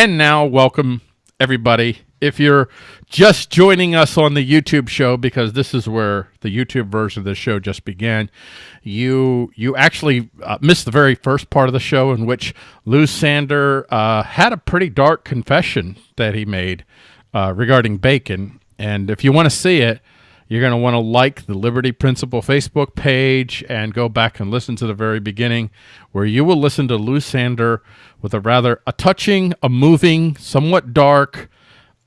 And now, welcome everybody. If you're just joining us on the YouTube show, because this is where the YouTube version of the show just began, you you actually uh, missed the very first part of the show in which Lou Sander uh, had a pretty dark confession that he made uh, regarding bacon. And if you want to see it, you're going to want to like the Liberty Principle Facebook page and go back and listen to the very beginning where you will listen to Lou Sander with a rather a touching, a moving, somewhat dark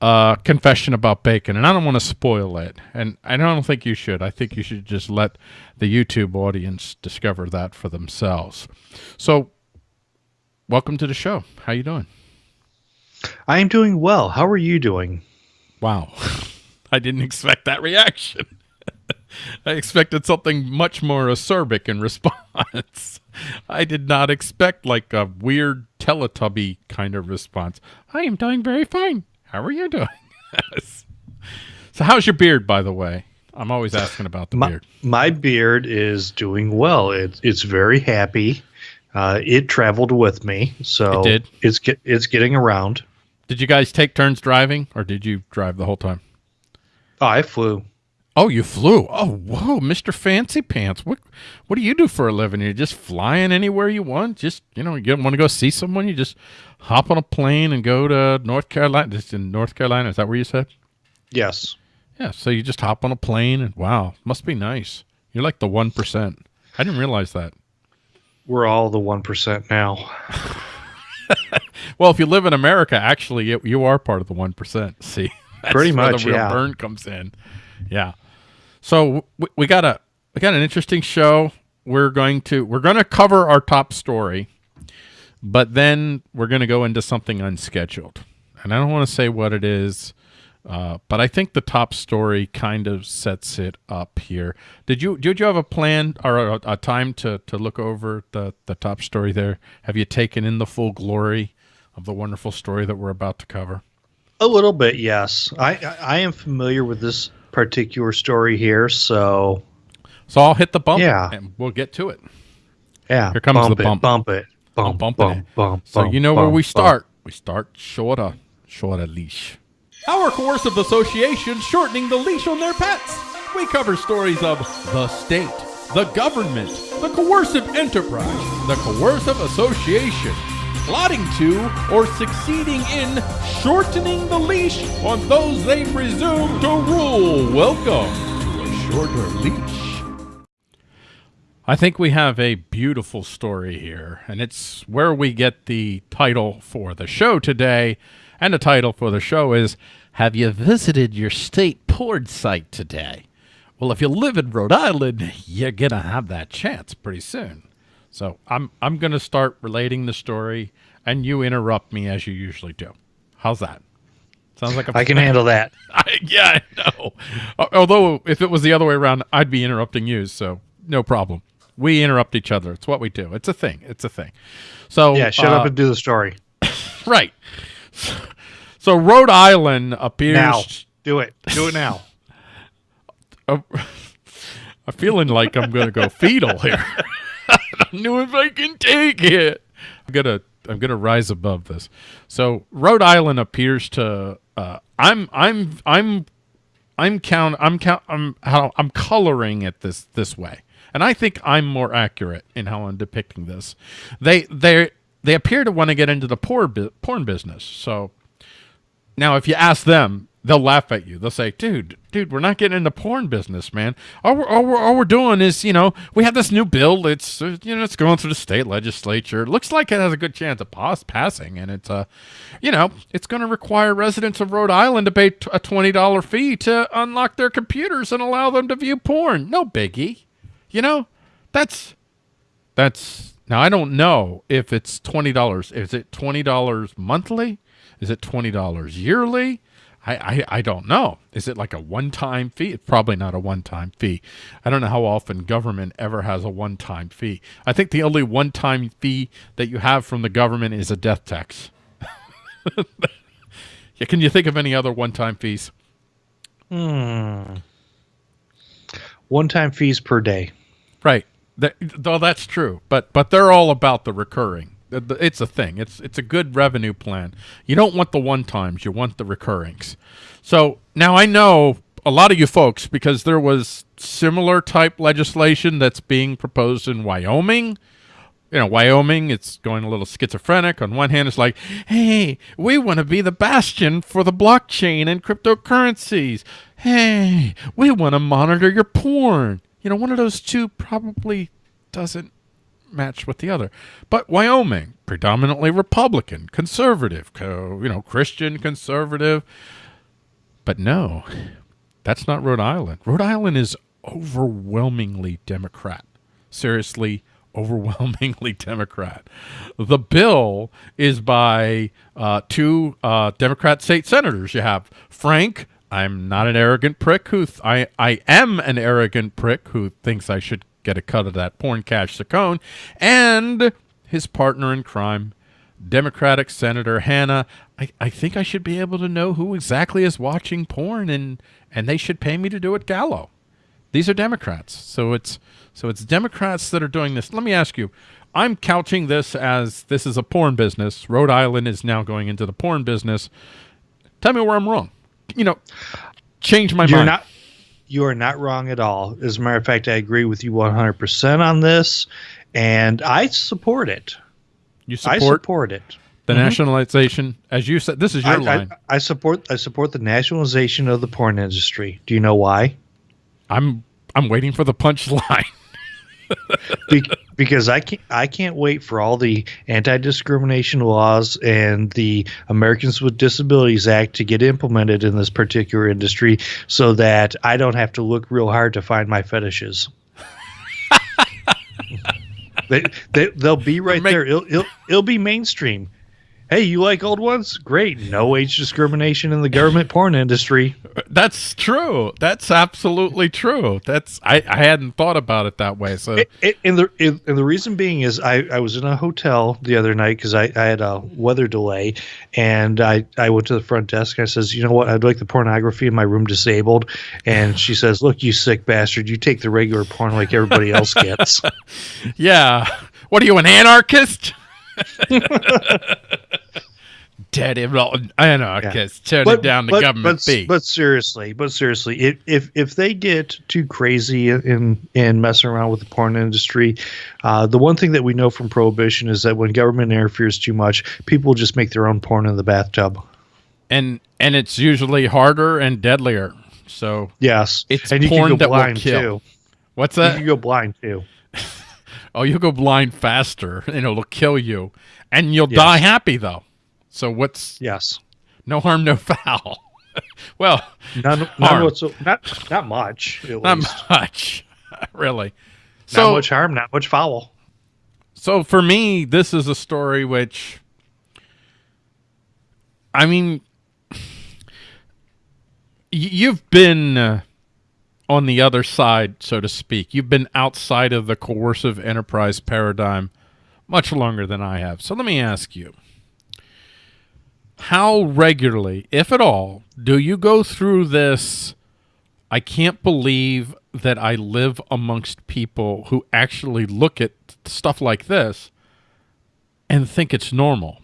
uh, confession about bacon. And I don't want to spoil it. And I don't think you should. I think you should just let the YouTube audience discover that for themselves. So welcome to the show. How you doing? I am doing well. How are you doing? Wow. I didn't expect that reaction. I expected something much more acerbic in response. I did not expect like a weird Teletubby kind of response. I am doing very fine. How are you doing? so how's your beard, by the way? I'm always asking about the my, beard. My beard is doing well. It, it's very happy. Uh, it traveled with me, so it did. It's get, it's getting around. Did you guys take turns driving, or did you drive the whole time? Oh, I flew. Oh, you flew. Oh, whoa, Mr. Fancy Pants. What what do you do for a living? You're just flying anywhere you want? Just, you know, you want to go see someone, you just hop on a plane and go to North Carolina. Just in North Carolina, is that where you said? Yes. Yeah, so you just hop on a plane and wow, must be nice. You're like the 1%. I didn't realize that. We're all the 1% now. well, if you live in America, actually, you, you are part of the 1%. See? Pretty much, the real yeah. burn comes in. Yeah. So we, we got a we got an interesting show. We're going to we're going to cover our top story, but then we're going to go into something unscheduled. And I don't want to say what it is, uh, but I think the top story kind of sets it up here. Did you did you have a plan or a, a time to to look over the the top story there? Have you taken in the full glory of the wonderful story that we're about to cover? A little bit, yes. I I am familiar with this particular story here, so so I'll hit the bump, yeah, and we'll get to it. Yeah, here comes bump the bump. It, bump it, bump, bump, bump, it. bump. So you know where we start. We start shorter, shorter leash. Our coercive association shortening the leash on their pets. We cover stories of the state, the government, the coercive enterprise, the coercive association, plotting to or succeeding in shortening the leash on those they presume to rule. Welcome to a shorter leash. I think we have a beautiful story here, and it's where we get the title for the show today. And the title for the show is Have You Visited Your State Porn Site Today? Well, if you live in Rhode Island, you're going to have that chance pretty soon. So I'm I'm going to start relating the story, and you interrupt me as you usually do. How's that? Sounds like a I can handle that. I, yeah, I know. Although if it was the other way around, I'd be interrupting you, so no problem. We interrupt each other. It's what we do. It's a thing. It's a thing. So Yeah, shut uh, up and do the story. right. So Rhode Island appears. Now, do it. Do it now. I'm feeling like I'm going to go fetal here. I don't know if I can take it. I'm gonna I'm gonna rise above this. So Rhode Island appears to uh, I'm I'm I'm I'm count I'm count I'm how I'm coloring it this this way, and I think I'm more accurate in how I'm depicting this. They they they appear to want to get into the porn bu- porn business. So now, if you ask them, they'll laugh at you. They'll say, "Dude, dude, we're not getting into porn business, man. All we're, all we're, all we're doing is, you know, we have this new bill. It's, uh, you know, it's going through the state legislature. It looks like it has a good chance of pass passing, and it's, uh, you know, it's going to require residents of Rhode Island to pay a twenty dollar fee to unlock their computers and allow them to view porn. No biggie, you know. That's that's now I don't know if it's twenty dollars. Is it twenty dollars monthly? Is it twenty dollars yearly? I, I, I don't know. Is it like a one-time fee? It's probably not a one-time fee. I don't know how often government ever has a one-time fee. I think the only one-time fee that you have from the government is a death tax. yeah, can you think of any other one-time fees? Hmm. One time fees per day. Right. That, though that's true, but but they're all about the recurring. Uh, the- It's a thing. It's it's a good revenue plan. You don't want the one times. You want the recurrings. So now I know a lot of you folks because there was similar type legislation that's being proposed in Wyoming. You know, Wyoming, it's going a little schizophrenic. On one hand, it's like, hey, we want to be the bastion for the blockchain and cryptocurrencies. Hey, we want to monitor your porn. You know, one of those two probably doesn't match with the other. But Wyoming, predominantly Republican, conservative, co- you know, Christian conservative. But no, that's not Rhode Island. Rhode Island is overwhelmingly Democrat. Seriously, overwhelmingly Democrat. The bill is by uh, two uh, Democrat state senators. You have Frank. I'm not an arrogant prick who I I am an arrogant prick who thinks I should get a cut of that porn cash Ciccone, and his partner in crime, Democratic Senator Hannah. I, I think I should be able to know who exactly is watching porn and and they should pay me to do it gallo. These are Democrats. So it's so it's Democrats that are doing this. Let me ask you. I'm couching this as this is a porn business. Rhode Island is now going into the porn business. Tell me where I'm wrong. You know, change my You're mind. not. You are not wrong at all. As a matter of fact, I agree with you 100% on this, and I support it. you support, I support it. the mm-hmm. nationalization, as you said. This is your I, line. I, I support. I support the nationalization of the porn industry. Do you know why? I'm I'm waiting for the punchline. Be- because I can't I can't wait for all the anti-discrimination laws and the Americans with Disabilities Act to get implemented in this particular industry so that I don't have to look real hard to find my fetishes. they, they they'll be right Make- there. It'll, it'll it'll be mainstream. Hey, you like old ones? Great. No age discrimination in the government porn industry. That's true. That's absolutely true. That's I, I hadn't thought about it that way. So It, it, and the it, and the reason being is I, I was in a hotel the other night because I, I had a weather delay and I, I went to the front desk and I says you know what I'd like the pornography in my room disabled and she says look you sick bastard you take the regular porn like everybody else gets yeah, what are you an anarchist? Dead anarchist, turning down the government but, fee. but seriously but seriously if, if if they get too crazy in in messing around with the porn industry uh, the one thing that we know from prohibition is that when government interferes too much people just make their own porn in the bathtub and and it's usually harder and deadlier. So Yes, It's and you porn can go that will blind kill. too. what's You that? can go blind too. Oh, you'll go blind faster, and it'll kill you, and you'll Yes. die happy though. So what's Yes, no harm, no foul? well, not Harm. not not not much. At not least. much, really. Not So much harm, not much foul. So for me, this is a story which, I mean, you've been uh, on the other side, so to speak. You've been outside of the coercive enterprise paradigm much longer than I have. So let me ask you. How regularly, if at all, do you go through this? I can't believe that I live amongst people who actually look at stuff like this and think it's normal.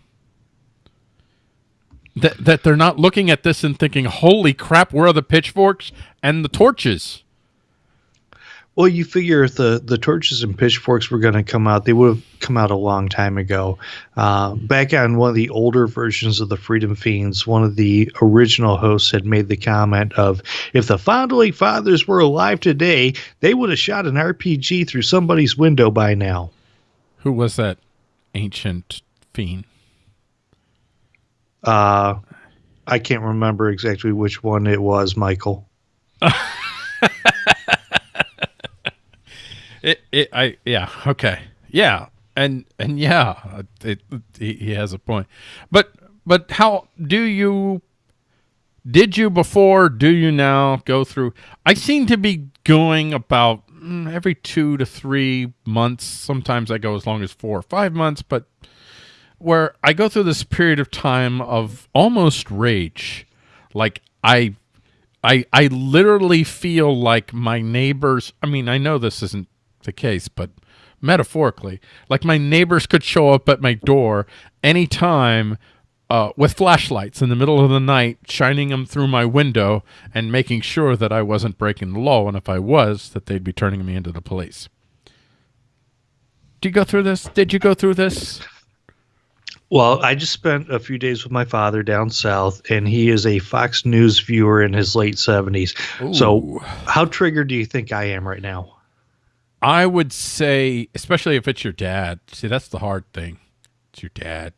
That that they're not looking at this and thinking, "Holy crap, where are the pitchforks and the torches?" Well, you figure if the, the torches and pitchforks were going to come out, they would have come out a long time ago. Uh, back on one of the older versions of the Freedom Fiends, one of the original hosts had made the comment of, if the Founding Fathers were alive today, they would have shot an RPG through somebody's window by now. Who was that ancient fiend? Uh, I can't remember exactly which one it was, Michael. It, it, I, yeah, okay, yeah, and and yeah, it, he, he has a point, but but how do you? Did you before? Do you now go through? I seem to be going about mm, every two to three months. Sometimes I go as long as four or five months, but where I go through this period of time of almost rage, like I I I literally feel like my neighbors. I mean, I know this isn't the case, but metaphorically. Like my neighbors could show up at my door anytime uh, with flashlights in the middle of the night, shining them through my window and making sure that I wasn't breaking the law. And if I was, that they'd be turning me into the police. Do you go through this? Did you go through this? Well, I just spent a few days with my father down south, and he is a Fox News viewer in his late 70s. So, how triggered do you think I am right now? I would say, especially if it's your dad. See, that's the hard thing. It's your dad.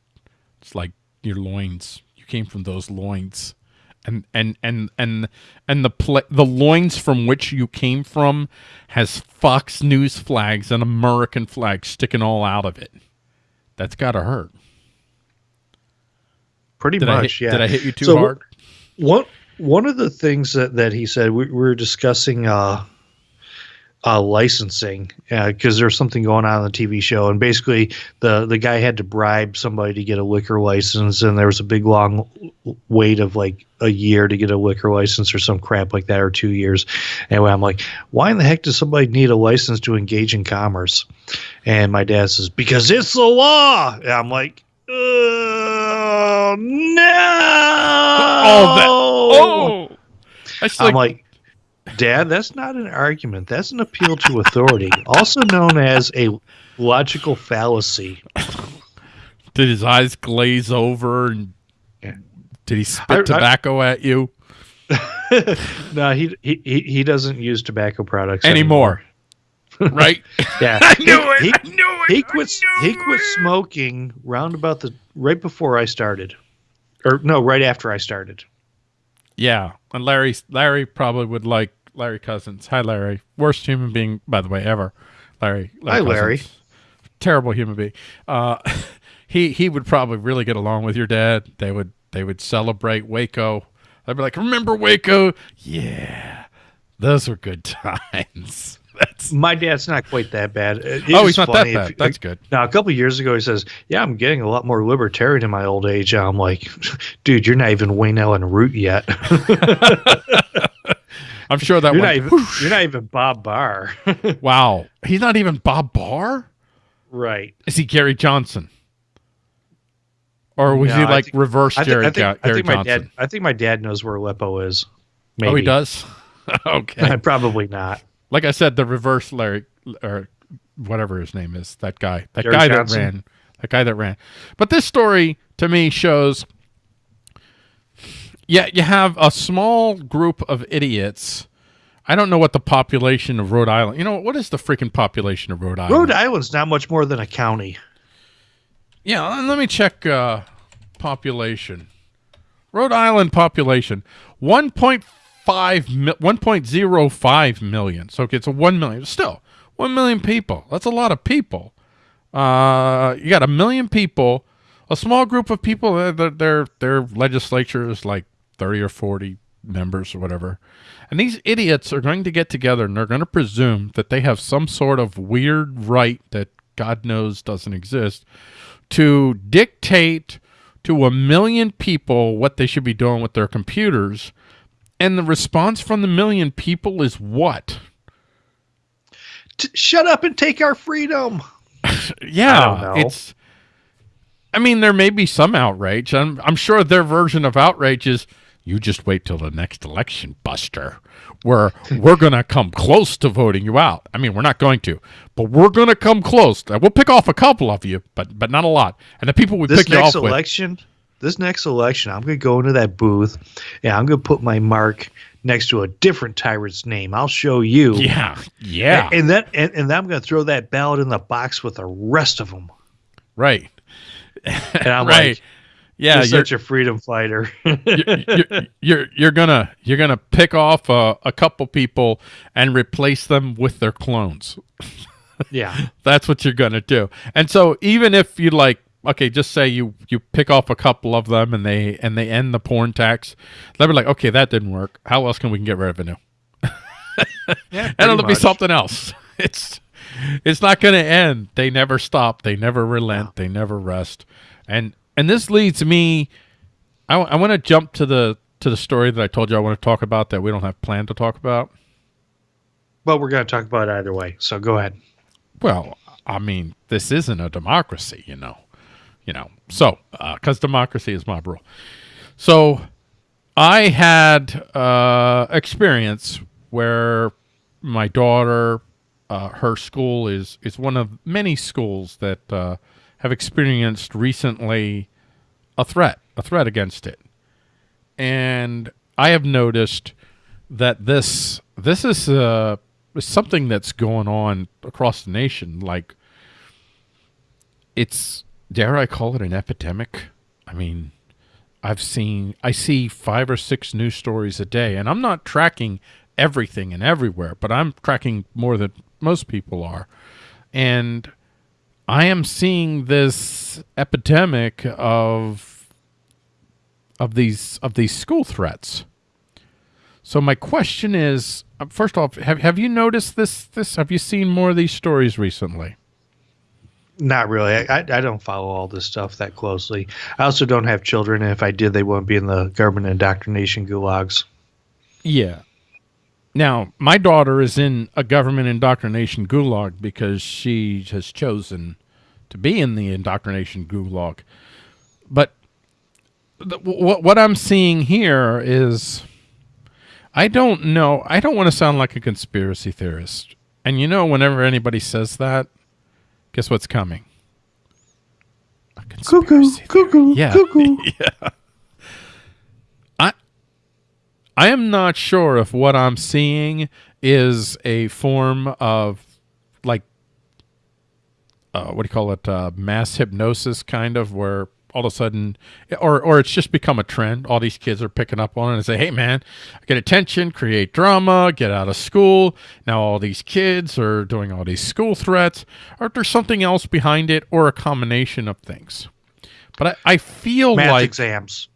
It's like your loins. You came from those loins, and and and and and the pla the loins from which you came from has Fox News flags and American flags sticking all out of it. That's gotta hurt. Pretty Did much, hit, yeah. Did I hit you too So, hard? One one of the things that, that he said we, we were discussing uh, uh, licensing because there's something going on in the TV show, and basically the the guy had to bribe somebody to get a liquor license, and there was a big long wait of like a year to get a liquor license or some crap like that, or two years. Anyway, I'm like, why in the heck does somebody need a license to engage in commerce? And my dad says, because it's the law. And I'm like. Oh no! Oh, that- Oh, I'm like, Dad, that's not an argument. That's an appeal to authority, also known as a logical fallacy. did his eyes glaze over and Yeah. did he spit I- I- tobacco at you no, he, he he doesn't use tobacco products anymore? right? Yeah, I knew He- it. he- I knew it. He quit. He quit it. smoking round about the right before I started, or no, right after I started. Yeah, and Larry Larry probably would like Larry Cousins. Hi, Larry. Worst human being, by the way, ever. Larry. Hi, Larry. Terrible human being. Uh, he he would probably really get along with your dad. They would they would celebrate Waco. I'd be like, "Remember Waco? Yeah, those were good times." That's My dad's not quite that bad. Uh, it- oh, he's not funny that if- bad. That's good. Now, a couple years ago, he says, "Yeah, I'm getting a lot more libertarian in my old age." I'm like, "Dude, you're not even Wayne Allyn Root yet. I'm sure that you're not even you're not even Bob Barr." wow, he's not even Bob Barr. right. Is he Gary Johnson? Or was No, he like think- reverse I think, I think, Ga- I Gary think my Johnson? dad. I think my dad knows where Aleppo is. Maybe. Oh, he does. okay. Probably not. Like I said, the reverse Larry or whatever his name is, that guy, that Jerry guy Johnson? that ran, that guy that ran. But this story to me shows, yeah, you have a small group of idiots. I don't know what the population of Rhode Island. You know what is the freaking population of Rhode Island? Rhode Island's not much more than a county. Yeah, let me check uh, population. Rhode Island population 1.5 mi- 1.05 million. So it's a 1 million. Still, 1 million people. That's a lot of people. Uh, you got a million people, a small group of people uh, their their their legislature is like 30 or 40 members or whatever. And these idiots are going to get together and they're going to presume that they have some sort of weird right that God knows doesn't exist to dictate to a million people what they should be doing with their computers. And the response from the million people is what? T- shut up and take our freedom. Yeah, I it's. I mean, there may be some outrage. I'm, I'm sure their version of outrage is, "You just wait till the next election, Buster. Where we're gonna come close to voting you out. I mean, we're not going to, but we're gonna come close. We'll pick off a couple of you, but but not a lot. And the people we This pick you next off with, election, this next election, I'm going to go into that booth and I'm going to put my mark next to a different tyrant's name. I'll show you. yeah, yeah, And, and then and, and then I'm going to throw that ballot in the box with the rest of them. right, And I'm right, like, yeah. you're You're, such a freedom fighter. you're, you're, you're you're gonna you're gonna pick off a, a couple people and replace them with their clones. yeah. That's what you're gonna do. And so even if you like, okay, just say you you pick off a couple of them and they and they end the porn tax, they'll be like, okay, that didn't work. How else can we get revenue? Yeah. and it'll pretty be something else. It's it's not going to end. They never stop. They never relent. They never rest. And and this leads me. I, I want to jump to the to the story that I told you I want to talk about that we don't have planned to talk about. But we're going to talk about it either way. So go ahead. Well, I mean, this isn't a democracy, you know, you know. So, because democracy is mob rule. So, I had uh, experience where my daughter, uh, her school is is one of many schools that uh, have experienced recently a threat, a threat against it, and I have noticed that this this is uh, something that's going on across the nation. Like it's dare I call it an epidemic? I mean, I've seen I see five or six news stories a day, and I'm not tracking everything and everywhere, but I'm tracking more than most people are, and I am seeing this epidemic of of these of these school threats. So my question is, uh, first off, have have you noticed this? This have you seen more of these stories recently? Not really. I, I don't follow all this stuff that closely. I also don't have children, and if I did, they wouldn't be in the government indoctrination gulags. Yeah. Now, my daughter is in a government indoctrination gulag because she has chosen to be in the indoctrination gulag. But what what I'm seeing here is I don't know. I don't want to sound like a conspiracy theorist. And you know, whenever anybody says that, guess what's coming? A cuckoo, cuckoo, yeah. cuckoo. yeah. I I am not sure if what I'm seeing is a form of like uh, what do you call it? Uh, mass hypnosis, kind of, where all of a sudden, or or it's just become a trend. All these kids are picking up on it and say, "Hey, man, get attention, create drama, get out of school." Now all these kids are doing all these school threats, or there's something else behind it, or a combination of things. But I, I feel Math like exams.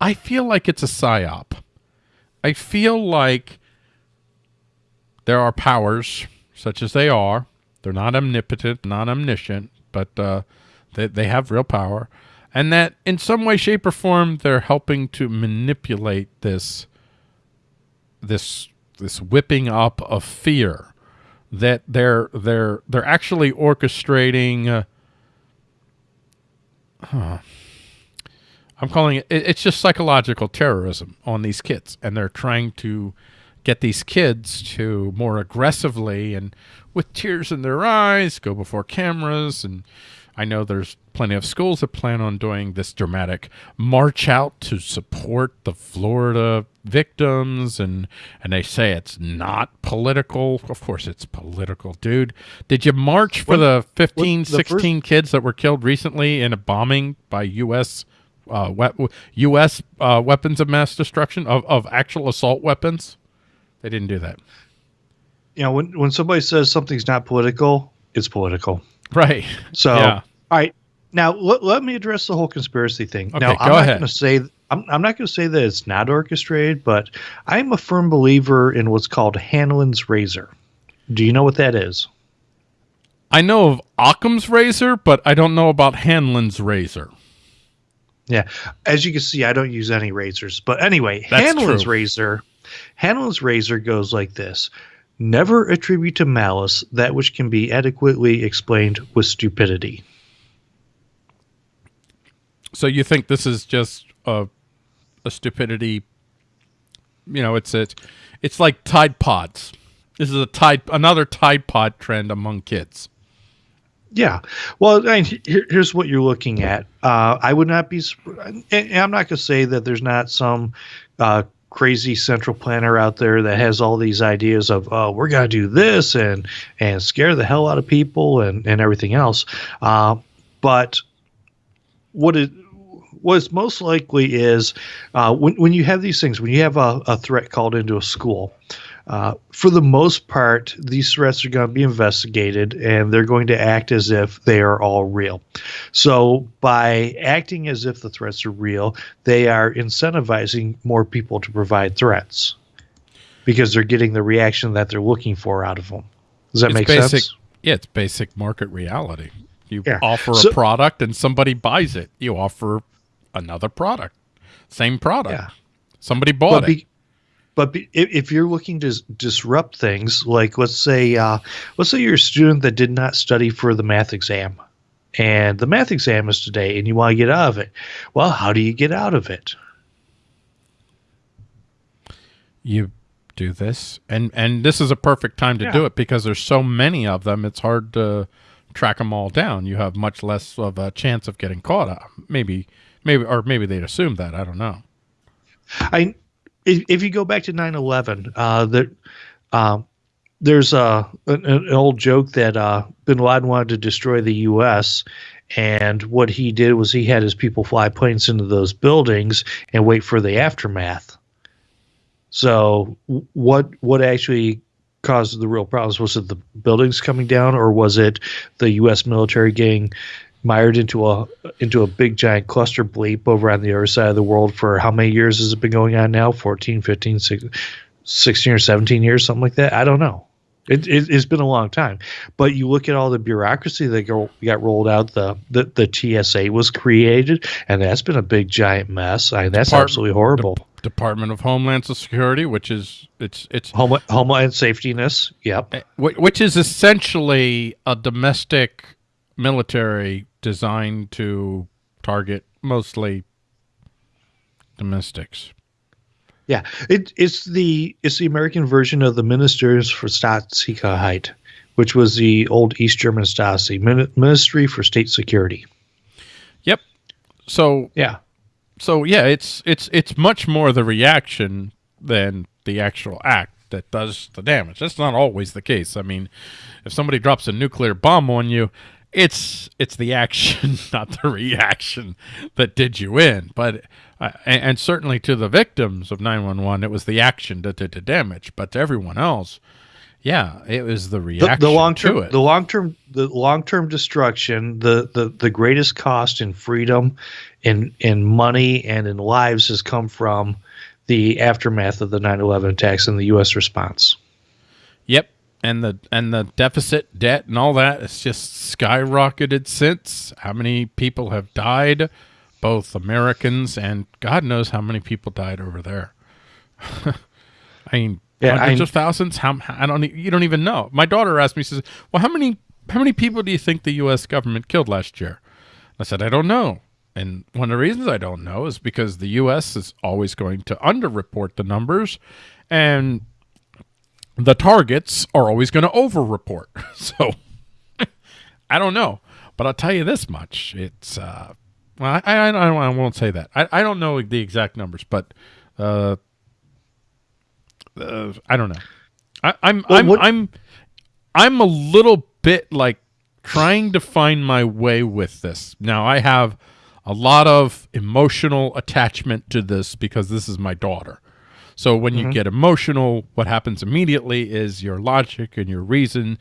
I feel like it's a psyop. I feel like there are powers, such as they are. They're not omnipotent, not omniscient, but uh, they, they have real power and that in some way shape or form they're helping to manipulate this this this whipping up of fear that they're they're they're actually orchestrating uh, huh, I'm calling it it's just psychological terrorism on these kids and they're trying to get these kids to more aggressively and with tears in their eyes go before cameras and I know there's plenty of schools that plan on doing this dramatic march out to support the Florida victims and and they say it's not political. Of course it's political, dude. Did you march for What- the 15 what- the 16 kids that were killed recently in a bombing by US uh, we- U.S. Uh, weapons of mass destruction of, of actual assault weapons. They didn't do that, You know, when when somebody says something's not political, it's political. right? So, Yeah. All right. Now, let, let me address the whole conspiracy thing. Okay, now, go I'm not ahead. going to say I'm, I'm not going to say that it's not orchestrated, but I'm a firm believer in what's called Hanlon's razor. Do you know what that is? I know of Occam's razor, but I don't know about Hanlon's razor. Yeah. As you can see, I don't use any razors. But anyway, That's Hanlon's true. razor, Hanlon's razor goes like this. Never attribute to malice that which can be adequately explained with stupidity. So you think this is just a a stupidity? You know, it's it's it's like Tide Pods. This is a Tide another Tide Pod trend among kids. Yeah. Well, I mean, here, here's what you're looking at. Uh, I would not be, I'm not going to say that there's not some uh, crazy central planner out there that has all these ideas of, oh, we're going to do this and and scare the hell out of people and and everything else. Uh, but what it what is most likely is uh, when when you have these things, when you have a, a threat called into a school. Uh, for the most part, these threats are going to be investigated and they're going to act as if they are all real. So, by acting as if the threats are real, they are incentivizing more people to provide threats because they're getting the reaction that they're looking for out of them. Does that It's make basic, sense? Yeah, it's basic market reality. You Yeah. offer So- a product and somebody buys it. You offer another product, same product. Yeah. Somebody bought But it. but if, if you're looking to disrupt things, like let's say, uh, let's say you're a student that did not study for the math exam, and the math exam is today, and you want to get out of it. Well, how do you get out of it? You do this, and and this is a perfect time to yeah. do it because there's so many of them. It's hard to track them all down. You have much less of a chance of getting caught up. Maybe, maybe, or maybe they'd assume that. I don't know. I if, if you go back to 9-11, uh, that um, there's a an, an, old joke that uh, Bin Laden wanted to destroy the U.S. And what he did was he had his people fly planes into those buildings and wait for the aftermath. So what what actually caused the real problems? Was it the buildings coming down, or was it the U.S. military getting mired into a into a big giant cluster bleep over on the other side of the world for how many years has it been going on now? 14 15 16 or 17 years something like that? I don't know. It, it, has been a long time. But you look at all the bureaucracy that go, got rolled out the, the the tsa was created and that's been a big giant mess. I mean, that's Depart- absolutely horrible. De- department of homeland security which is it's it's Home, homeland safetyness yep. Eh, which is essentially a domestic military designed to target mostly domestics. Yeah, it, it's the it's the American version of the Ministerium für Staatssicherheit, which was the old East German Stasi Ministry for State Security. Yep. So yeah, so yeah, it's it's it's much more the reaction than the actual act that does the damage. That's not always the case. I mean, if somebody drops a nuclear bomb on you, it's it's the action, not the reaction, that did you in. But uh, and, and, certainly to the victims of 911, it was the action that did the damage. But to everyone else, yeah, it was the reaction. The, the long term, the long term, the long term destruction, the, the the greatest cost in freedom, in in money, and in lives has come from the aftermath of the 9/11 attacks and the U.S. response. Yep, and the and the deficit debt and all that it's just skyrocketed since. How many people have died? Both americans and god knows how many people died over there. I mean yeah, hundreds I, of thousands? How i don't you don't even know. My daughter asked me she says well how many how many people do you think the us government killed last year? I said i don't know. And one of the reasons i don't know is because the us is always going to underreport the numbers. And the targets are always going to over-report. So I don't know, but I'll tell you this much: it's uh, well, I, I, I, won't say that. I, I don't know the exact numbers, but uh, uh I don't know. I, I'm well, I'm what? I'm I'm a little bit like trying to find my way with this. Now I have a lot of emotional attachment to this because this is my daughter. So when mm-hmm. you get emotional, what happens immediately is your logic and your reason,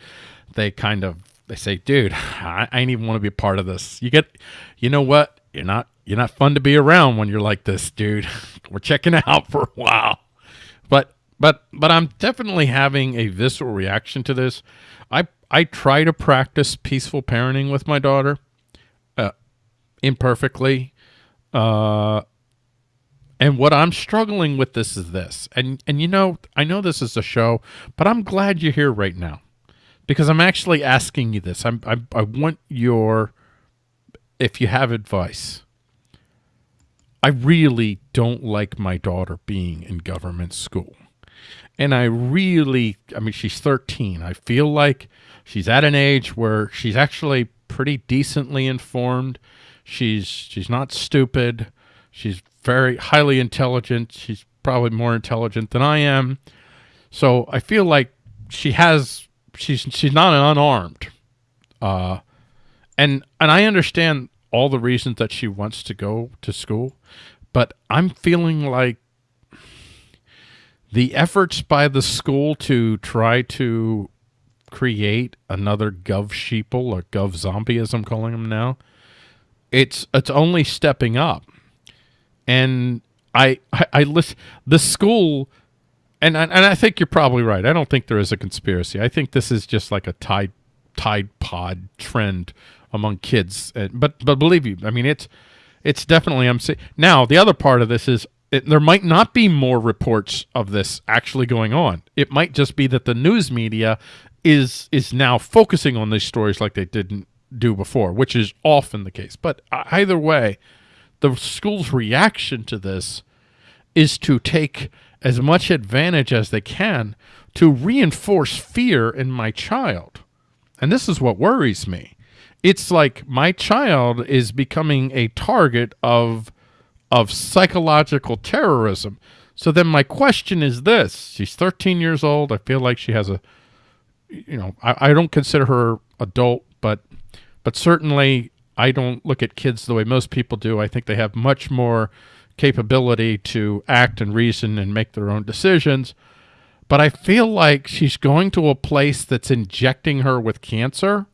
they kind of they say, dude, I, I ain't even want to be a part of this. You get, you know what? You're not you're not fun to be around when you're like this, dude. We're checking out for a while. But but but I'm definitely having a visceral reaction to this. I I try to practice peaceful parenting with my daughter, uh, imperfectly. Uh, and what I'm struggling with this is this. And and you know, I know this is a show, but I'm glad you're here right now. Because I'm actually asking you this. I'm I, I want your if you have advice. I really don't like my daughter being in government school. And I really, I mean, she's 13. I feel like she's at an age where she's actually pretty decently informed. She's she's not stupid. She's very highly intelligent. She's probably more intelligent than I am. So I feel like she has she's she's not unarmed. Uh and and I understand all the reasons that she wants to go to school, but I'm feeling like the efforts by the school to try to create another gov sheeple or gov zombie as I'm calling them now, it's it's only stepping up and I I, I listen the school and and I think you're probably right. I don't think there is a conspiracy. I think this is just like a tide tide pod trend among kids. Uh, but but believe you, I mean it's it's definitely I'm saying now the other part of this is it, there might not be more reports of this actually going on. It might just be that the news media is is now focusing on these stories like they didn't do before, which is often the case. But uh, either way, the school's reaction to this is to take as much advantage as they can to reinforce fear in my child. And this is what worries me. It's like my child is becoming a target of of psychological terrorism. So then my question is this. She's 13 years old. I feel like she has a you know, I, I don't consider her adult, but but certainly I don't look at kids the way most people do. I think they have much more capability to act and reason and make their own decisions. But I feel like she's going to a place that's injecting her with cancer.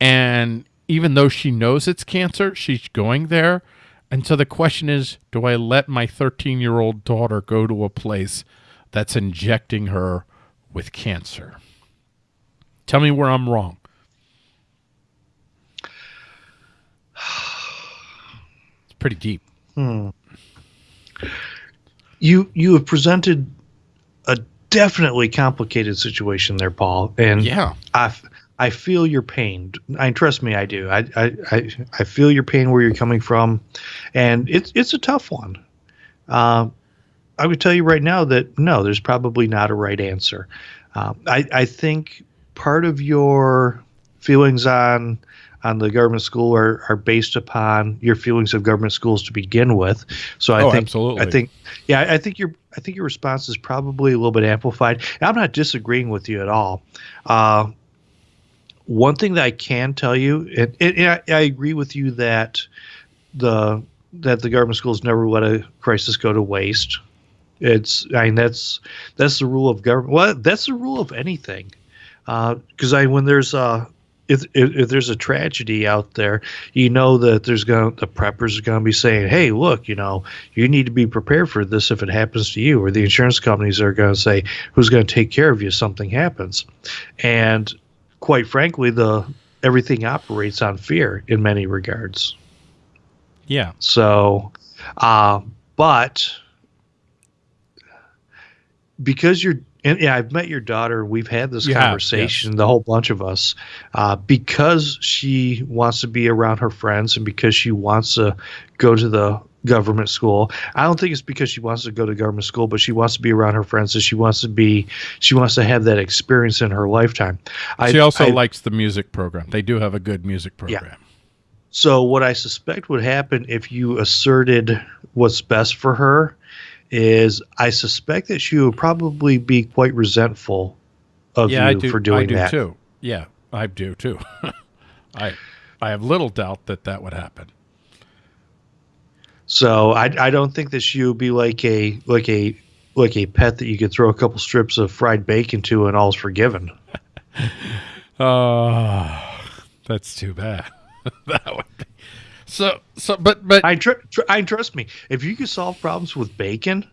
And even though she knows it's cancer, she's going there. And so the question is do I let my 13 year old daughter go to a place that's injecting her with cancer? Tell me where I'm wrong. It's pretty deep. Hmm. You you have presented a definitely complicated situation there, Paul. And yeah, I I feel your pain. I trust me, I do. I I I, I feel your pain where you're coming from, and it's it's a tough one. Uh, I would tell you right now that no, there's probably not a right answer. Um, I I think part of your feelings on on the government school are, are based upon your feelings of government schools to begin with. So I oh, think absolutely. I think yeah, I think your I think your response is probably a little bit amplified. And I'm not disagreeing with you at all. Uh, one thing that I can tell you, and, and I, I agree with you that the that the government schools never let a crisis go to waste. It's I mean that's that's the rule of government. Well, that's the rule of anything because uh, I when there's a if, if, if there's a tragedy out there, you know that there's going the preppers are going to be saying, "Hey, look, you know, you need to be prepared for this if it happens to you." Or the insurance companies are going to say, "Who's going to take care of you if something happens?" And quite frankly, the everything operates on fear in many regards. Yeah. So, uh, but because you're and yeah, I've met your daughter. We've had this you conversation, have, yes. the whole bunch of us, uh, because she wants to be around her friends and because she wants to go to the government school. I don't think it's because she wants to go to government school, but she wants to be around her friends and she wants to be, she wants to have that experience in her lifetime. She I, also I, likes the music program. They do have a good music program. Yeah. So what I suspect would happen if you asserted what's best for her is I suspect that she would probably be quite resentful of yeah, you do, for doing I do that. too. Yeah, I do too. I I have little doubt that that would happen. So I I don't think that she would be like a like a like a pet that you could throw a couple strips of fried bacon to and all's forgiven. Oh, that's too bad. that would be so, so, but, but I, tr- tr- I trust me. If you could solve problems with bacon,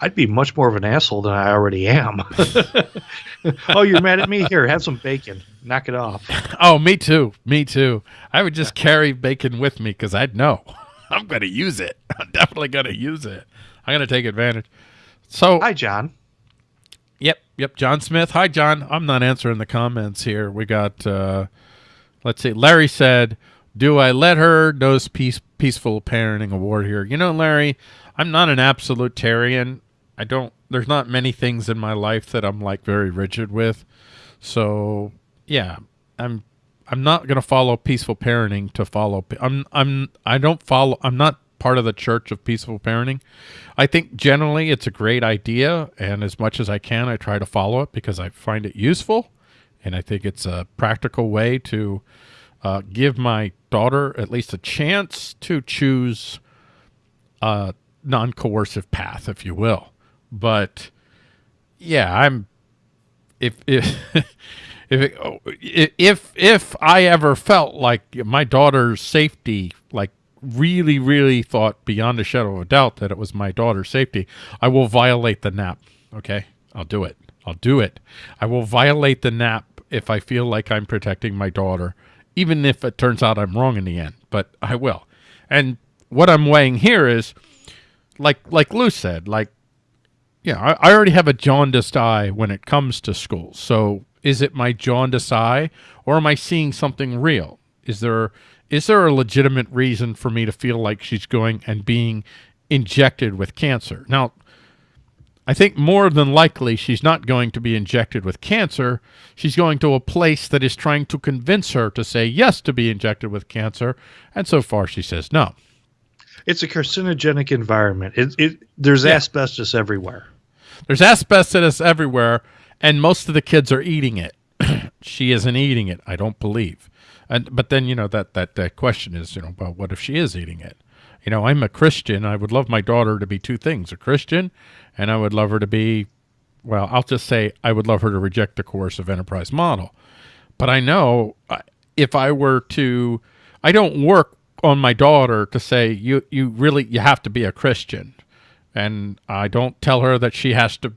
I'd be much more of an asshole than I already am. oh, you're mad at me? Here, have some bacon. Knock it off. Oh, me too. Me too. I would just carry bacon with me because I'd know I'm going to use it. I'm definitely going to use it. I'm going to take advantage. So, hi, John. Yep, yep. John Smith. Hi, John. I'm not answering the comments here. We got. uh Let's see. Larry said do I let her dose peace, peaceful parenting award here? You know, Larry, I'm not an absolutarian. I don't. There's not many things in my life that I'm like very rigid with. So yeah, I'm. I'm not gonna follow peaceful parenting to follow. I'm. I'm. I don't follow. I'm not part of the church of peaceful parenting. I think generally it's a great idea, and as much as I can, I try to follow it because I find it useful, and I think it's a practical way to uh, give my daughter at least a chance to choose a non-coercive path, if you will. But yeah, I'm if if if if if I ever felt like my daughter's safety, like really, really thought beyond a shadow of a doubt that it was my daughter's safety, I will violate the NAP. Okay, I'll do it. I'll do it. I will violate the NAP if I feel like I'm protecting my daughter even if it turns out I'm wrong in the end, but I will. And what I'm weighing here is like like Lou said, like yeah, I, I already have a jaundiced eye when it comes to school. So is it my jaundiced eye, or am I seeing something real? Is there is there a legitimate reason for me to feel like she's going and being injected with cancer? Now, I think more than likely she's not going to be injected with cancer. She's going to a place that is trying to convince her to say yes to be injected with cancer, and so far she says no. It's a carcinogenic environment. It, it there's Yeah. asbestos everywhere. There's asbestos everywhere, and most of the kids are eating it. she isn't eating it, I don't believe. And but then you know that that that question is you know well what if she is eating it? You know I'm a Christian. I would love my daughter to be two things: a Christian, and I would love her to be, well, I'll just say I would love her to reject the coercive enterprise model. But I know if I were to, I don't work on my daughter to say you you really you have to be a Christian, and I don't tell her that she has to,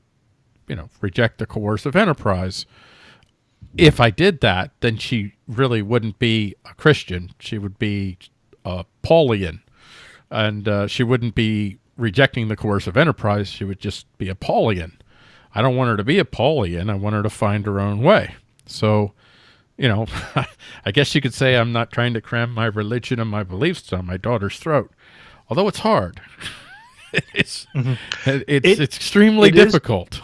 you know, reject the coercive enterprise. If I did that, then she really wouldn't be a Christian. She would be a Paulian, and uh, she wouldn't be rejecting the coercive enterprise. She would just be a Paulian. I don't want her to be a Paulian. I want her to find her own way. So, you know, I guess you could say I'm not trying to cram my religion and my beliefs down my daughter's throat, although it's hard. it's it's It- it's extremely it is- difficult.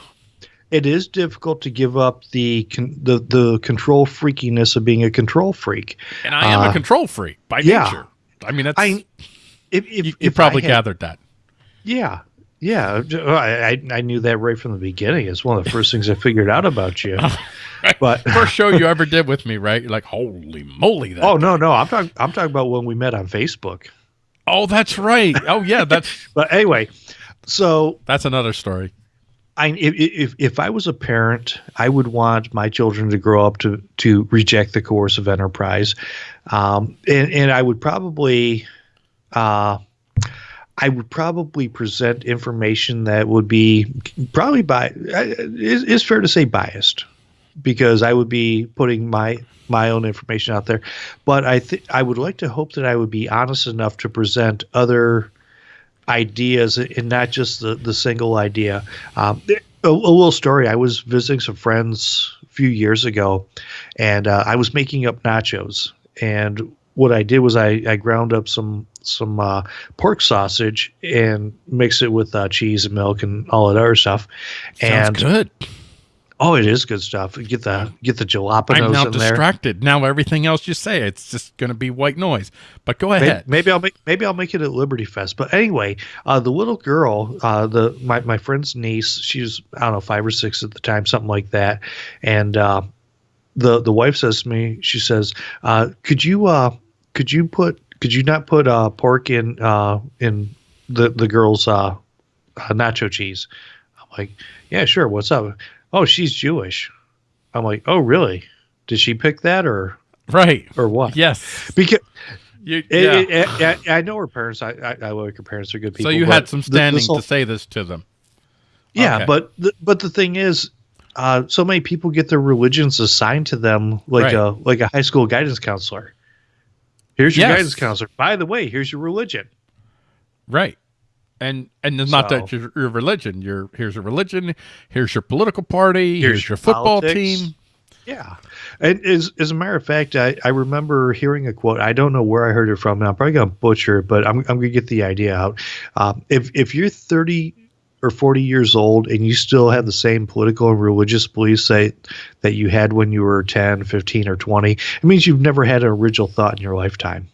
It is difficult to give up the con- the the control freakiness of being a control freak. And I am a Uh, control freak by yeah. nature. I mean, that's I if, if, you, you if probably had- gathered that. Yeah. Yeah, I, I I knew that right from the beginning. It's one of the first things I figured out about you. But First show you ever did with me, right? You're like, holy moly! That oh no, no, I'm talking I'm talking about when we met on Facebook. oh, that's right. Oh yeah, that's But anyway, so that's another story. I if, if if I was a parent, I would want my children to grow up to to reject the coercive enterprise, um, and and I would probably, uh, I would probably present information that would be probably by is fair to say biased, because I would be putting my my own information out there, but I think I would like to hope that I would be honest enough to present other ideas and not just the, the single idea. Um, a, a little story. I was visiting some friends a few years ago, and uh, I was making up nachos. And what I did was I, I ground up some some uh, pork sausage and mix it with uh, cheese and milk and all that other stuff. Sounds and good. oh, it is good stuff. Get the get the I'm jalapenos now in there. distracted. Now everything else you say, it's just going to be white noise. But go ahead. Maybe I'll make maybe I'll make it at Liberty Fest. But anyway, uh, the little girl, uh, the my, my friend's niece, she was I don't know five or six at the time, something like that. And uh, the the wife says to me, she says, uh, "Could you uh, could you put could you not put uh, pork in uh, in the the girl's uh, uh, nacho cheese?" I'm like, "Yeah, sure. What's up?" Oh, she's Jewish. I'm like, "Oh, really? Did she pick that or right. or what?" Yes. Because You, yeah. it- it- I, I know her parents. I, I, I like her parents. They're good people. so you had some standing whole- to say this to them. Yeah, okay. but the, but the thing is, uh, so many people get their religions assigned to them like Right. a like a high school guidance counselor. Here's your Yes. guidance counselor. By the way, here's your religion. Right. And and it's not that your, your religion. Your here's your religion. Here's your political party. Here's, Here's your football team. Yeah, and as as a matter of fact, I, I remember hearing a quote. I don't know where I heard it from. and I'm probably gonna butcher it, but I'm I'm gonna get the idea out. Um, if if you're 30 or 40 years old and you still have the same political and religious beliefs say that you had when you were 10, 15, or 20, it means you've never had an original thought in your lifetime.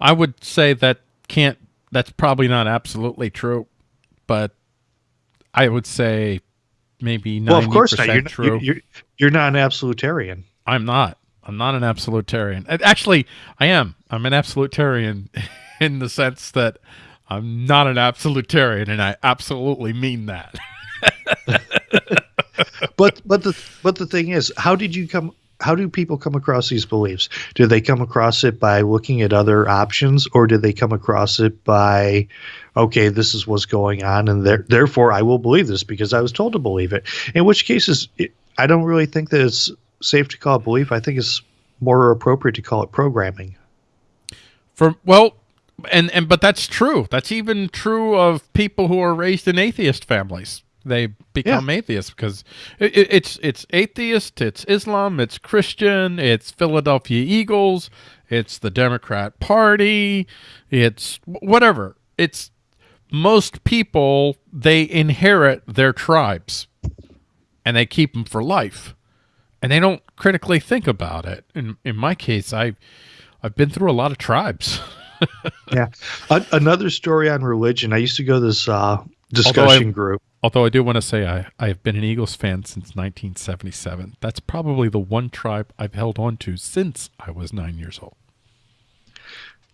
I would say that can't. That's probably not absolutely true, but I would say maybe Well, of course not. You're, true. you're, you're you're not an absolutarian. I'm not. I'm not an absolutarian. Actually, I am. I'm an absolutarian in the sense that I'm not an absolutarian, and I absolutely mean that. but but the but the thing is, how did you come? How do people come across these beliefs? Do they come across it by looking at other options, or do they come across it by, okay, this is what's going on, and there, therefore I will believe this because I was told to believe it. In which cases, it, I don't really think that it's safe to call it belief. I think it's more appropriate to call it programming. For well, and and but that's true. That's even true of people who are raised in atheist families. They become yeah. atheists because it, it, it's it's atheist, it's Islam, it's Christian, it's Philadelphia Eagles, it's the Democrat Party, it's whatever. It's most people they inherit their tribes and they keep them for life and they don't critically think about it. In in my case, I I've been through a lot of tribes. yeah. A- another story on religion. I used to go to this uh, discussion although I, group. Although I do want to say I, I have been an Eagles fan since 1977. That's probably the one tribe I've held on to since I was nine years old.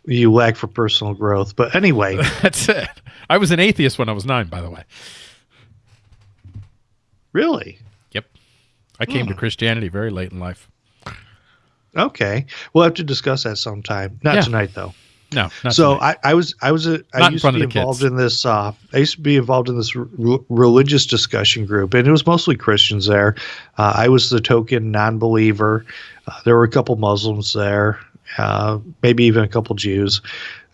You lack for personal growth. But anyway. That's it. I was an atheist when I was nine, by the way. Really? Yep. I came to hmm. Christianity very late in life. Okay. We'll have to discuss that sometime. Not yeah. tonight, though. No. so I, I, was I was a, I used to be involved kids. in this. Uh, I used to be involved in this religious discussion group, and it was mostly Christians there. Uh, I was the token non-believer. Uh, there were a couple Muslims there, uh, maybe even a couple Jews.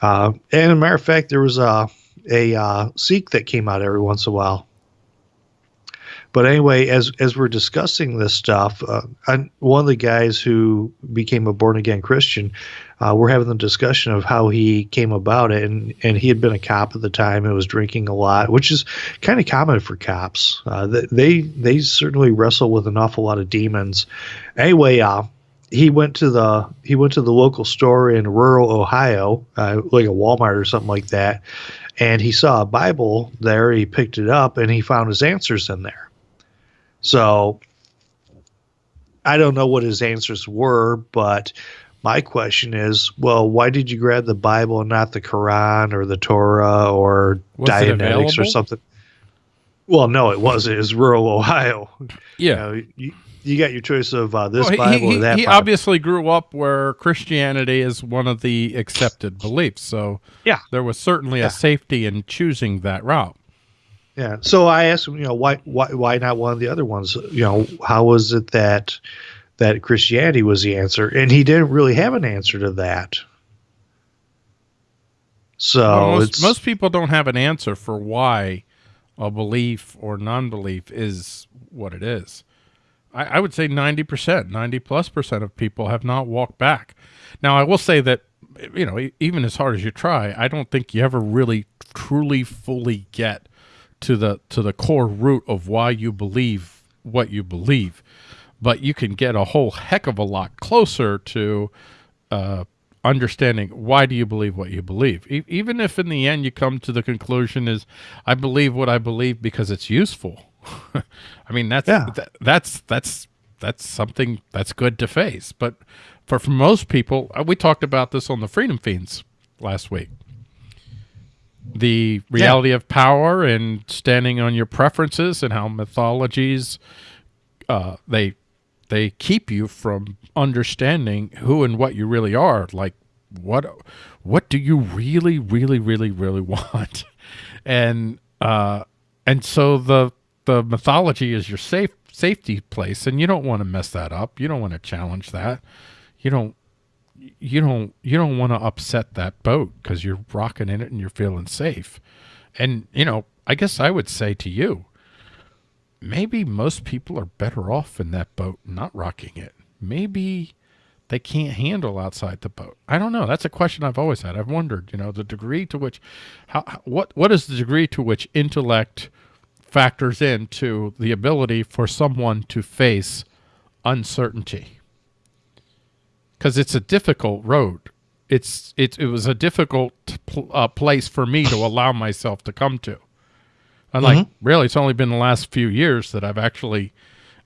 Uh, and as a matter of fact, there was a a uh, Sikh that came out every once in a while. But anyway, as as we're discussing this stuff, uh, one of the guys who became a born again Christian, uh, we're having the discussion of how he came about it, and and he had been a cop at the time and was drinking a lot, which is kind of common for cops. Uh, they they certainly wrestle with an awful lot of demons. Anyway, uh, he went to the he went to the local store in rural Ohio, uh, like a Walmart or something like that, and he saw a Bible there. He picked it up and he found his answers in there. So I don't know what his answers were, but my question is, well, why did you grab the Bible and not the Quran or the Torah or was Dianetics or something? Well, no, it wasn't. It was rural Ohio. Yeah. You, know, you, you, got your choice of uh, this well, Bible he, or that he Bible. obviously grew up where Christianity is one of the accepted beliefs. So yeah, there was certainly yeah. a safety in choosing that route. Yeah. So I asked him, you know, why why why not one of the other ones? You know, how was it that that Christianity was the answer? And he didn't really have an answer to that. So well, most, most people don't have an answer for why a belief or non-belief is what it is. I, I would say 90%, 90 plus percent of people have not walked back. Now, I will say that, you know, even as hard as you try, I don't think you ever really truly fully get to the to the core root of why you believe what you believe. But you can get a whole heck of a lot closer to uh, understanding why do you believe what you believe. E even if in the end you come to the conclusion is i believe what i believe because it's useful. I mean that's yeah. Th that's that's that's something that's good to face. But for, for most people uh, we talked about this on the Freedom Feens last week the reality yeah. of power and standing on your preferences and how mythologies uh, they they keep you from understanding who and what you really are. Like what what do you really really really really want? And uh and so the the mythology is your safe safety place and you don't want to mess that up. You don't want to challenge that. You don't you don't you don't want to upset that boat because you're rocking in it and you're feeling safe. And you know, I guess I would say to you, maybe most people are better off in that boat not rocking it. Maybe they can't handle outside the boat. I don't know. That's a question I've always had. I've wondered, you know, the degree to which how what what is the degree to which intellect factors into the ability for someone to face uncertainty because it's a difficult road. It's it it was a difficult pl uh, place for me to allow myself to come to. And like mm -hmm. really, it's only been the last few years that I've actually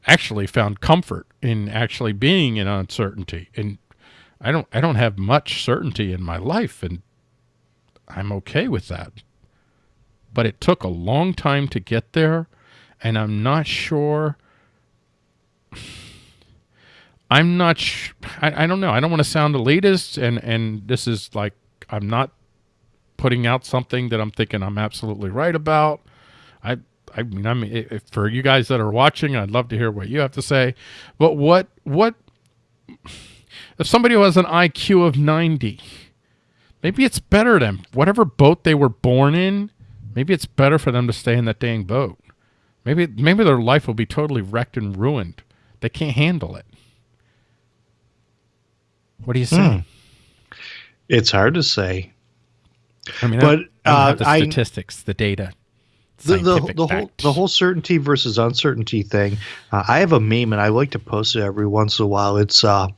actually found comfort in actually being in uncertainty. And I don't I don't have much certainty in my life, and I'm okay with that. But it took a long time to get there, and I'm not sure I'm not. Sh- I, I don't know. I don't want to sound elitist, and and this is like I'm not putting out something that I'm thinking I'm absolutely right about. I I mean I mean if, for you guys that are watching, I'd love to hear what you have to say. But what what if somebody who has an IQ of 90 maybe it's better than whatever boat they were born in. Maybe it's better for them to stay in that dang boat. Maybe maybe their life will be totally wrecked and ruined. They can't handle it. What do you say? Hmm. It's hard to say. I mean, But, I, I don't have uh, the I- statistics, the data, the, the, the whole the whole certainty versus uncertainty thing. Uh, I have a meme and I like to post it every once in a while. It's uh,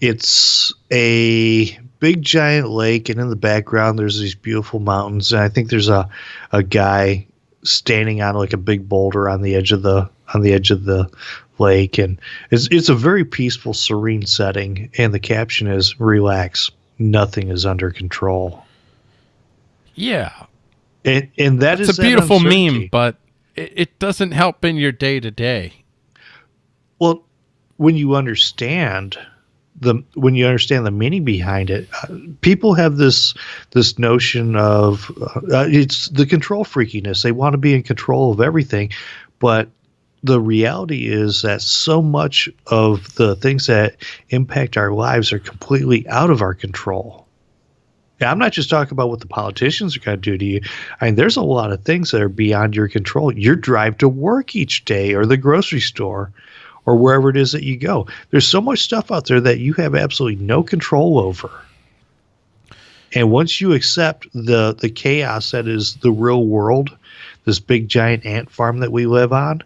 it's a big giant lake, and in the background there's these beautiful mountains, and I think there's a a guy standing on like a big boulder on the edge of the on the edge of the lake, and it's it's a very peaceful, serene setting, and the caption is "Relax, nothing is under control." yeah, And, and that it's is a beautiful meme, but it, it doesn't help in your day to day. Well, when you understand the when you understand the meaning behind it, uh, people have this this notion of uh, it's the control freakiness. They want to be in control of everything, but the reality is that so much of the things that impact our lives are completely out of our control. Yeah, I'm not just talking about what the politicians are going to do to you. I mean, there's a lot of things that are beyond your control. Your drive to work each day, or the grocery store, or wherever it is that you go. There's so much stuff out there that you have absolutely no control over. And once you accept the the chaos that is the real world, this big giant ant farm that we live on,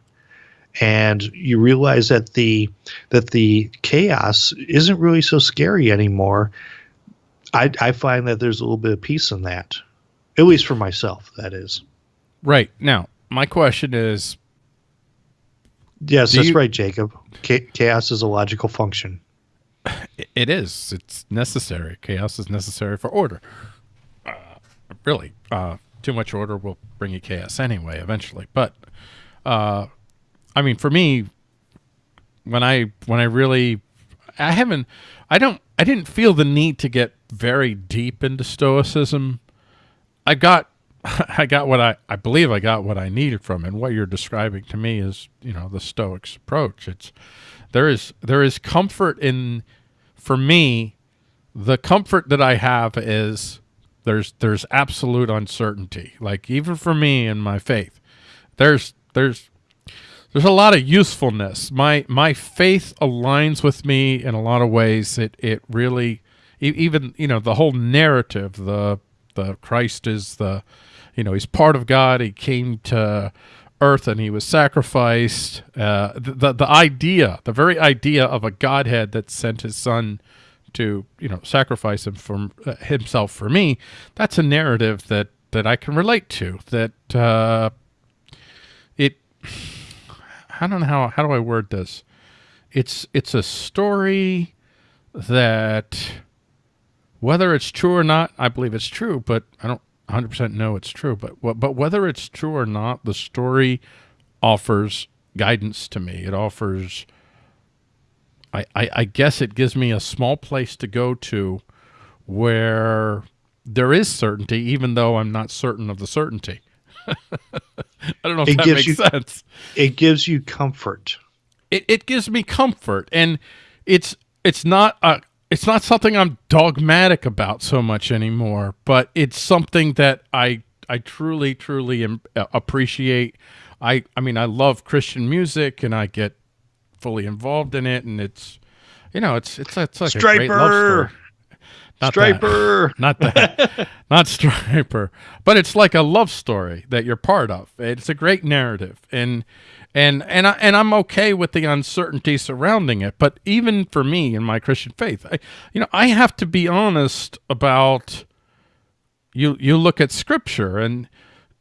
and you realize that the that the chaos isn't really so scary anymore, I I find that there's a little bit of peace in that. At least for myself, that is. Right now, my question is: Yes, that's you- right, Jacob. Chaos is a logical function. It is. It's necessary. Chaos is necessary for order. Uh, really, uh, too much order will bring you chaos anyway, eventually. But, uh, I mean, for me, when I when I really, I haven't, I don't, I didn't feel the need to get very deep into Stoicism. I got, I got what I, I believe I got what I needed from, and what you're describing to me is, you know, the Stoics approach. It's there is there is comfort in, for me, the comfort that I have is there's there's absolute uncertainty. Like even for me in my faith, there's there's there's a lot of usefulness. My my faith aligns with me in a lot of ways. It it really even you know the whole narrative. The the Christ is the you know he's part of God. He came to earth and he was sacrificed. Uh, the, the the idea, the very idea of a Godhead that sent his son to you know sacrifice him for uh, himself for me. That's a narrative that that I can relate to. That uh, it. I don't know how how do I word this. It's it's a story that whether it's true or not, I believe it's true, but I don't 100% know it's true. But but whether it's true or not, the story offers guidance to me. It offers I, I, I guess it gives me a small place to go to where there is certainty, even though I'm not certain of the certainty. I don't know if It that gives makes you- sense. It gives you comfort. It, it gives me comfort, and it's it's not a it's not something I'm dogmatic about so much anymore. But it's something that I I truly truly am, uh, appreciate. I I mean I love Christian music, and I get fully involved in it, and it's you know it's it's it's like a great love story. Not that. Stryper. not that. Not Stryper. But it's like a love story that you're part of. It's a great narrative. And and and I, and I'm okay with the uncertainty surrounding it. But even for me in my Christian faith I, you know I have to be honest about you you look at scripture and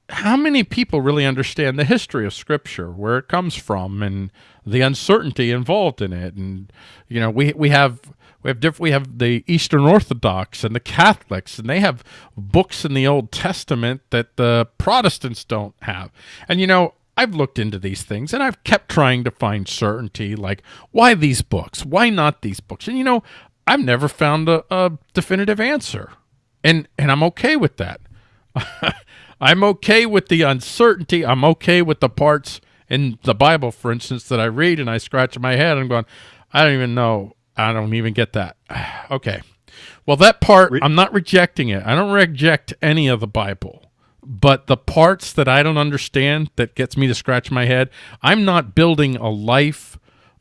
how many people really understand the history of scripture where it comes from and the uncertainty involved in it. And you know we we have we have diff- we have the Eastern Orthodox and the Catholics and they have books in the Old Testament that the Protestants don't have and you know I've looked into these things and I've kept trying to find certainty like why these books why not these books and you know I've never found a, a definitive answer and and I'm okay with that I'm okay with the uncertainty. I'm okay with the parts in the Bible, for instance, that I read and I scratch my head and I'm going, I don't even know. I don't even get that. okay. Well, that part, I'm not rejecting it. I don't reject any of the Bible. But the parts that I don't understand that gets me to scratch my head, I'm not building a life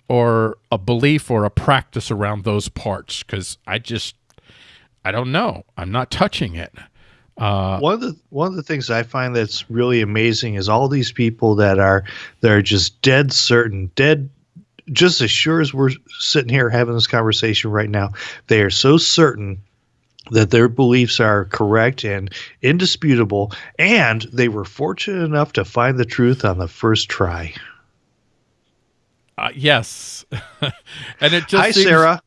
or a belief or a practice around those parts because I just, I don't know. I'm not touching it. Uh, one of the one of the things I find that's really amazing is all these people that are that are just dead certain, dead just as sure as we're sitting here having this conversation right now, they are so certain that their beliefs are correct and indisputable, and they were fortunate enough to find the truth on the first try. Uh, yes, and it just hi seems, Sarah,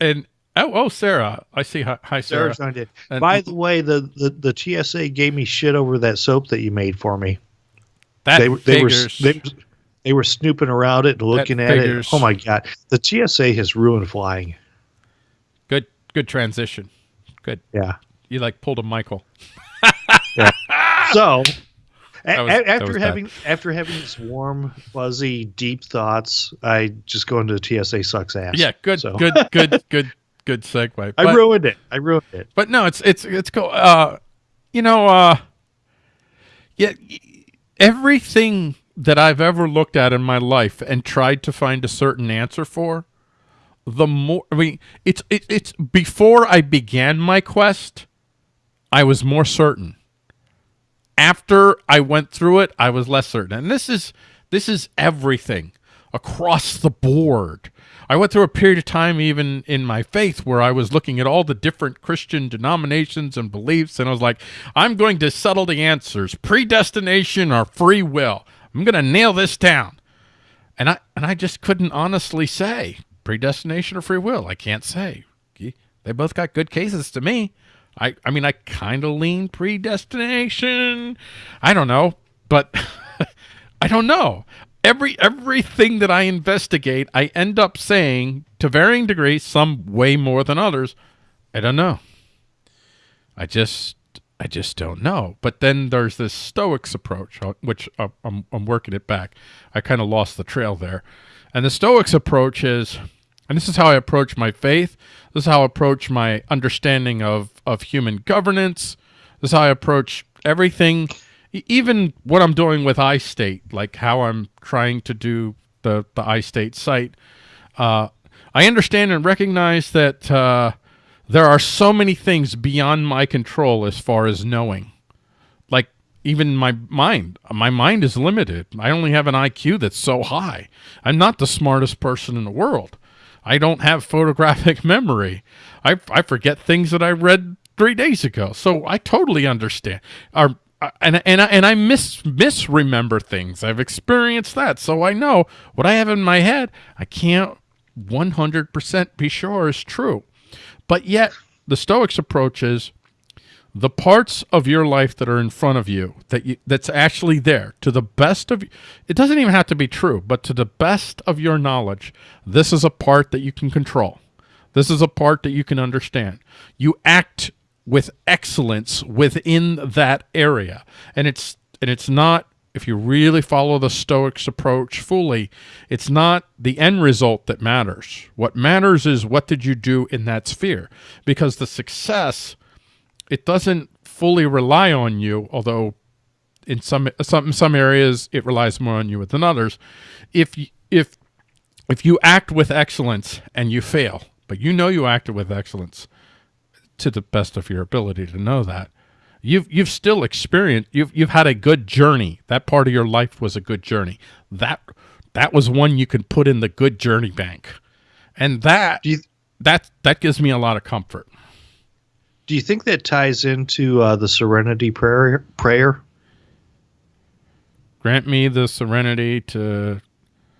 and oh oh Sarah, I see. Hi, hi Sarah. And, By the way, the, the the TSA gave me shit over that soap that you made for me. That they, they were they, they were snooping around it and looking at figures. it. Oh my god, the TSA has ruined flying. Good good transition. Good. Yeah. You like pulled a Michael. yeah. So was, after having bad. after having this warm, fuzzy, deep thoughts, I just go into the TSA sucks ass. Yeah, good, so. good, good, good, good segue. But, I ruined it. I ruined it. But no, it's it's it's cool. Uh, you know, uh, yeah, everything that I've ever looked at in my life and tried to find a certain answer for the more I mean it's it, it's before I began my quest I was more certain. After I went through it I was less certain. And this is this is everything across the board. I went through a period of time even in my faith where I was looking at all the different Christian denominations and beliefs and I was like I'm going to settle the answers. Predestination or free will I'm going to nail this down and I and I just couldn't honestly say predestination or free will. I can't say. They both got good cases to me. I, I mean, I kind of lean predestination. I don't know, but I don't know. Every everything that I investigate, I end up saying to varying degrees, some way more than others. I don't know. I just I just don't know. But then there's this Stoics approach, uh, which uh, I'm, I'm working it back. I kind of lost the trail there. And the Stoics approach is and this is how I approach my faith. This is how I approach my understanding of, of human governance. This is how I approach everything, even what I'm doing with iState, like how I'm trying to do the, the iState site. Uh, I understand and recognize that uh, there are so many things beyond my control as far as knowing. Like even my mind, my mind is limited. I only have an IQ that's so high. I'm not the smartest person in the world. I don't have photographic memory. I, I forget things that I read three days ago. So I totally understand. Our, uh, and and I, and I miss misremember things. I've experienced that, so I know what I have in my head. I can't 100% be sure is true. But yet, the Stoics approach is the parts of your life that are in front of you that you, that's actually there to the best of it doesn't even have to be true but to the best of your knowledge this is a part that you can control. This is a part that you can understand. You act with excellence within that area. And it's and it's not if you really follow the stoics approach fully it's not the end result that matters what matters is what did you do in that sphere because the success it doesn't fully rely on you, although in some some some areas it relies more on you than others. If if if you act with excellence and you fail, but you know you acted with excellence to the best of your ability to know that, you've you've still experienced you've you've had a good journey. That part of your life was a good journey. That that was one you could put in the good journey bank, and that you, that that gives me a lot of comfort. Do you think that ties into uh, the Serenity prayer? Prayer. Grant me the serenity to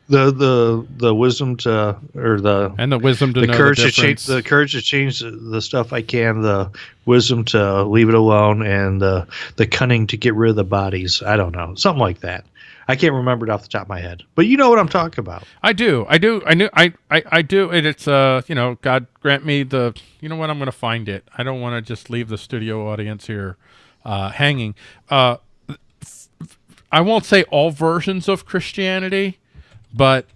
the the the wisdom to or the and the wisdom to the courage the to change the courage to change the stuff I can the wisdom to leave it alone and the the cunning to get rid of the bodies I don't know something like that I can't remember it off the top of my head, but you know what I'm talking about. I do. I do. I knew. I, I, I do. And it's, uh, you know, God grant me the, you know what? I'm going to find it. I don't want to just leave the studio audience here, uh, hanging. Uh, I won't say all versions of Christianity, but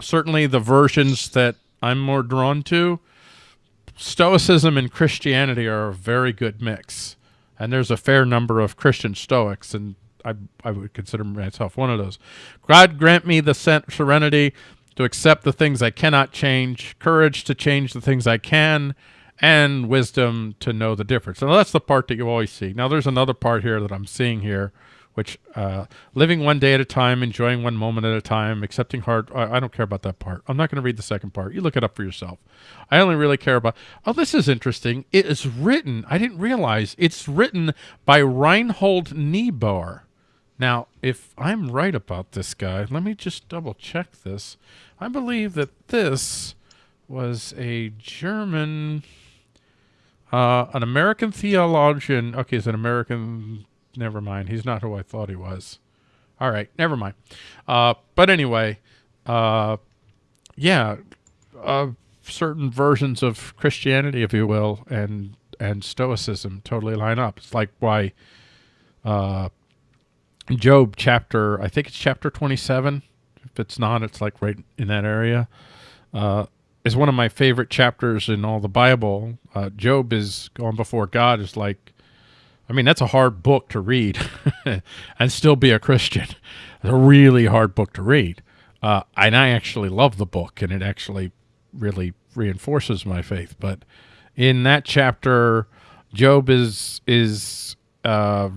certainly the versions that I'm more drawn to Stoicism and Christianity are a very good mix, and there's a fair number of Christian Stoics, and I I would consider myself one of those. God grant me the serenity to accept the things I cannot change, courage to change the things I can, and wisdom to know the difference. Now that's the part that you always see. Now there's another part here that I'm seeing here, which uh, living one day at a time, enjoying one moment at a time, accepting hard. I, I don't care about that part. I'm not going to read the second part. You look it up for yourself. I only really care about. Oh, this is interesting. It is written. I didn't realize it's written by Reinhold Niebuhr. Now, if I'm right about this guy, let me just double check this. I believe that this was a German, uh, an American theologian. Okay, he's an American. Never mind. He's not who I thought he was. All right, never mind. Uh, but anyway, uh, yeah, uh, certain versions of Christianity, if you will, and and Stoicism totally line up. It's like why uh, Job chapter, I think it's chapter 27. If it's not, it's like right in that area. Uh, is one of my favorite chapters in all the Bible. Uh, Job is going before God is like, I mean, that's a hard book to read and still be a Christian. It's a really hard book to read. Uh, and I actually love the book and it actually really reinforces my faith. But in that chapter, Job is, is, uh,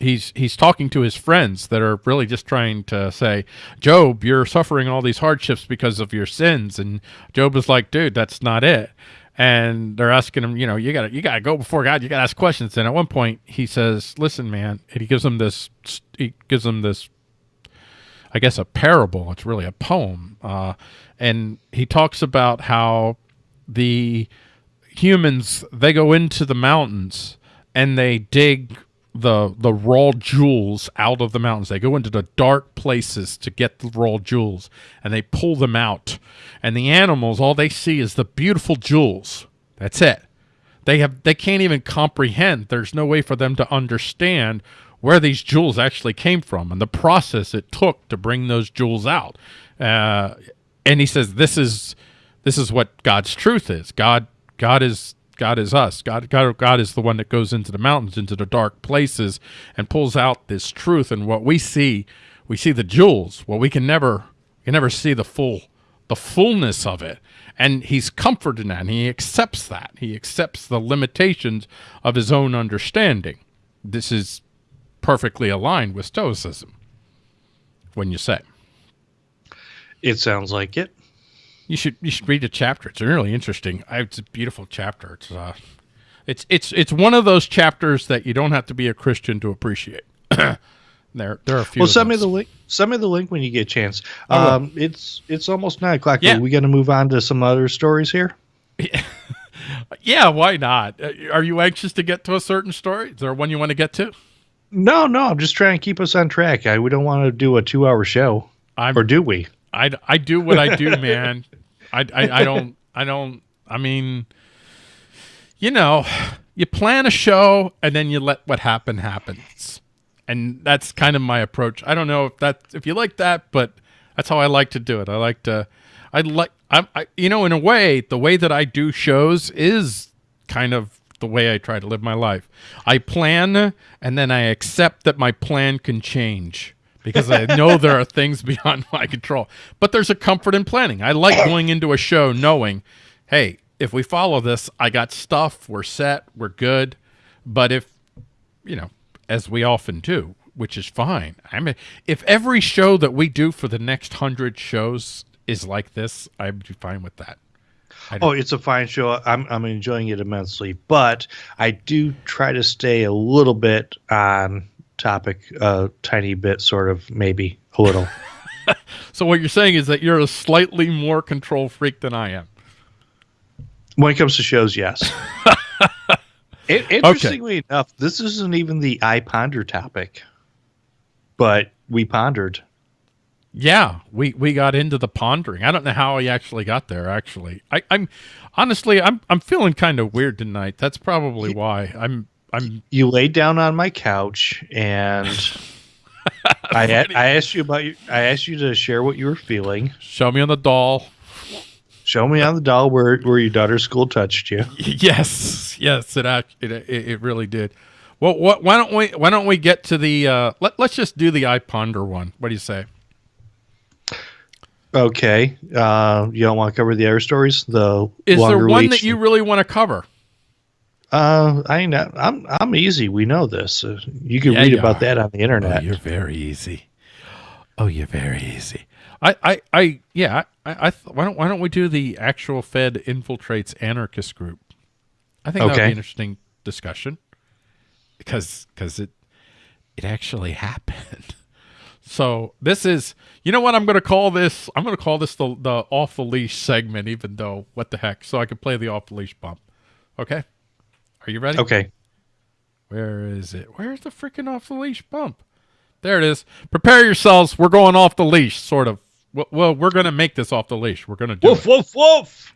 he's he's talking to his friends that are really just trying to say, Job, you're suffering all these hardships because of your sins, and Job is like, dude, that's not it. And they're asking him, you know, you gotta you gotta go before God, you gotta ask questions. And at one point, he says, "Listen, man," and he gives them this, he gives them this, I guess, a parable. It's really a poem, uh, and he talks about how the humans they go into the mountains and they dig the the raw jewels out of the mountains. They go into the dark places to get the raw jewels, and they pull them out. And the animals, all they see is the beautiful jewels. That's it. They have they can't even comprehend. There's no way for them to understand where these jewels actually came from and the process it took to bring those jewels out. Uh, and he says this is this is what God's truth is. God God is God is us. God, God, God is the one that goes into the mountains, into the dark places, and pulls out this truth. And what we see, we see the jewels. Well, we can never, can never see the full, the fullness of it. And he's comforted in that. And he accepts that. He accepts the limitations of his own understanding. This is perfectly aligned with Stoicism. When you say, it sounds like it. You should you should read the chapter. It's really interesting. It's a beautiful chapter. It's uh, it's it's it's one of those chapters that you don't have to be a Christian to appreciate. there there are a few. Well, send me the link. Send me the link when you get a chance. Um, it's it's almost nine o'clock. Yeah. Are we going to move on to some other stories here? yeah, yeah, why not? Uh, Are you anxious to get to a certain story? Is there one you want to get to? No, no. I'm just trying to keep us on track. I, we don't want to do a two-hour show, I'm or do we? I, I do what I do, man. I, I, I don't, I don't, I mean, you know, you plan a show and then you let what happen happens. And that's kind of my approach. I don't know if that, if you like that, but that's how I like to do it. I like to, I like, I'm, I, you know, in a way, the way that I do shows is kind of the way I try to live my life. I plan and then I accept that my plan can change because I know there are things beyond my control. But there's a comfort in planning. I like going into a show knowing, hey, if we follow this, I got stuff, we're set, we're good. But if, you know, as we often do, which is fine. I mean, if every show that we do for the next hundred shows is like this, I'd be fine with that. Oh, it's a fine show. I'm I'm enjoying it immensely, but I do try to stay a little bit on topic, a tiny bit, sort of, maybe a little. So what you're saying is that you're a slightly more control freak than I am. when it comes to shows, yes. it, interestingly enough, this isn't even the I ponder topic, but we pondered. Yeah, we we got into the pondering. I don't know how I actually got there. Actually, I, I'm honestly I'm I'm feeling kind of weird tonight. That's probably why I'm I'm You laid down on my couch and. I, a- I asked you about you. I asked you to share what you were feeling. show me on the doll. Show me on the doll where where your daughter's school touched you. Yes, yes, it act it, it, it really did. Well, what? Why don't we? Why don't we get to the? Uh, let Let's just do the I ponder one. What do you say? Okay. Uh, you don't want to cover the other stories? though. Is there one reach- that you really want to cover? Uh, I ain't. I'm I'm easy. We know this. Uh, you can Yeah, read you about are. that on the internet. Oh, you're very easy. Oh, you're very easy. I, I, I yeah. I, I th- why don't Why don't we do the actual Fed infiltrates anarchist group? I think that would be an interesting discussion because because it it actually happened. So this is, you know what I'm going to call this? I'm going to call this the the off the leash segment, even though what the heck? So I can play the off the leash bump. Okay, are you ready? okay. Where is it? Where's the freaking off the leash bump? There it is. Prepare yourselves. We're going off the leash, sort of. Well, well we're going to make this off the leash. We're going to do Woof it. woof woof.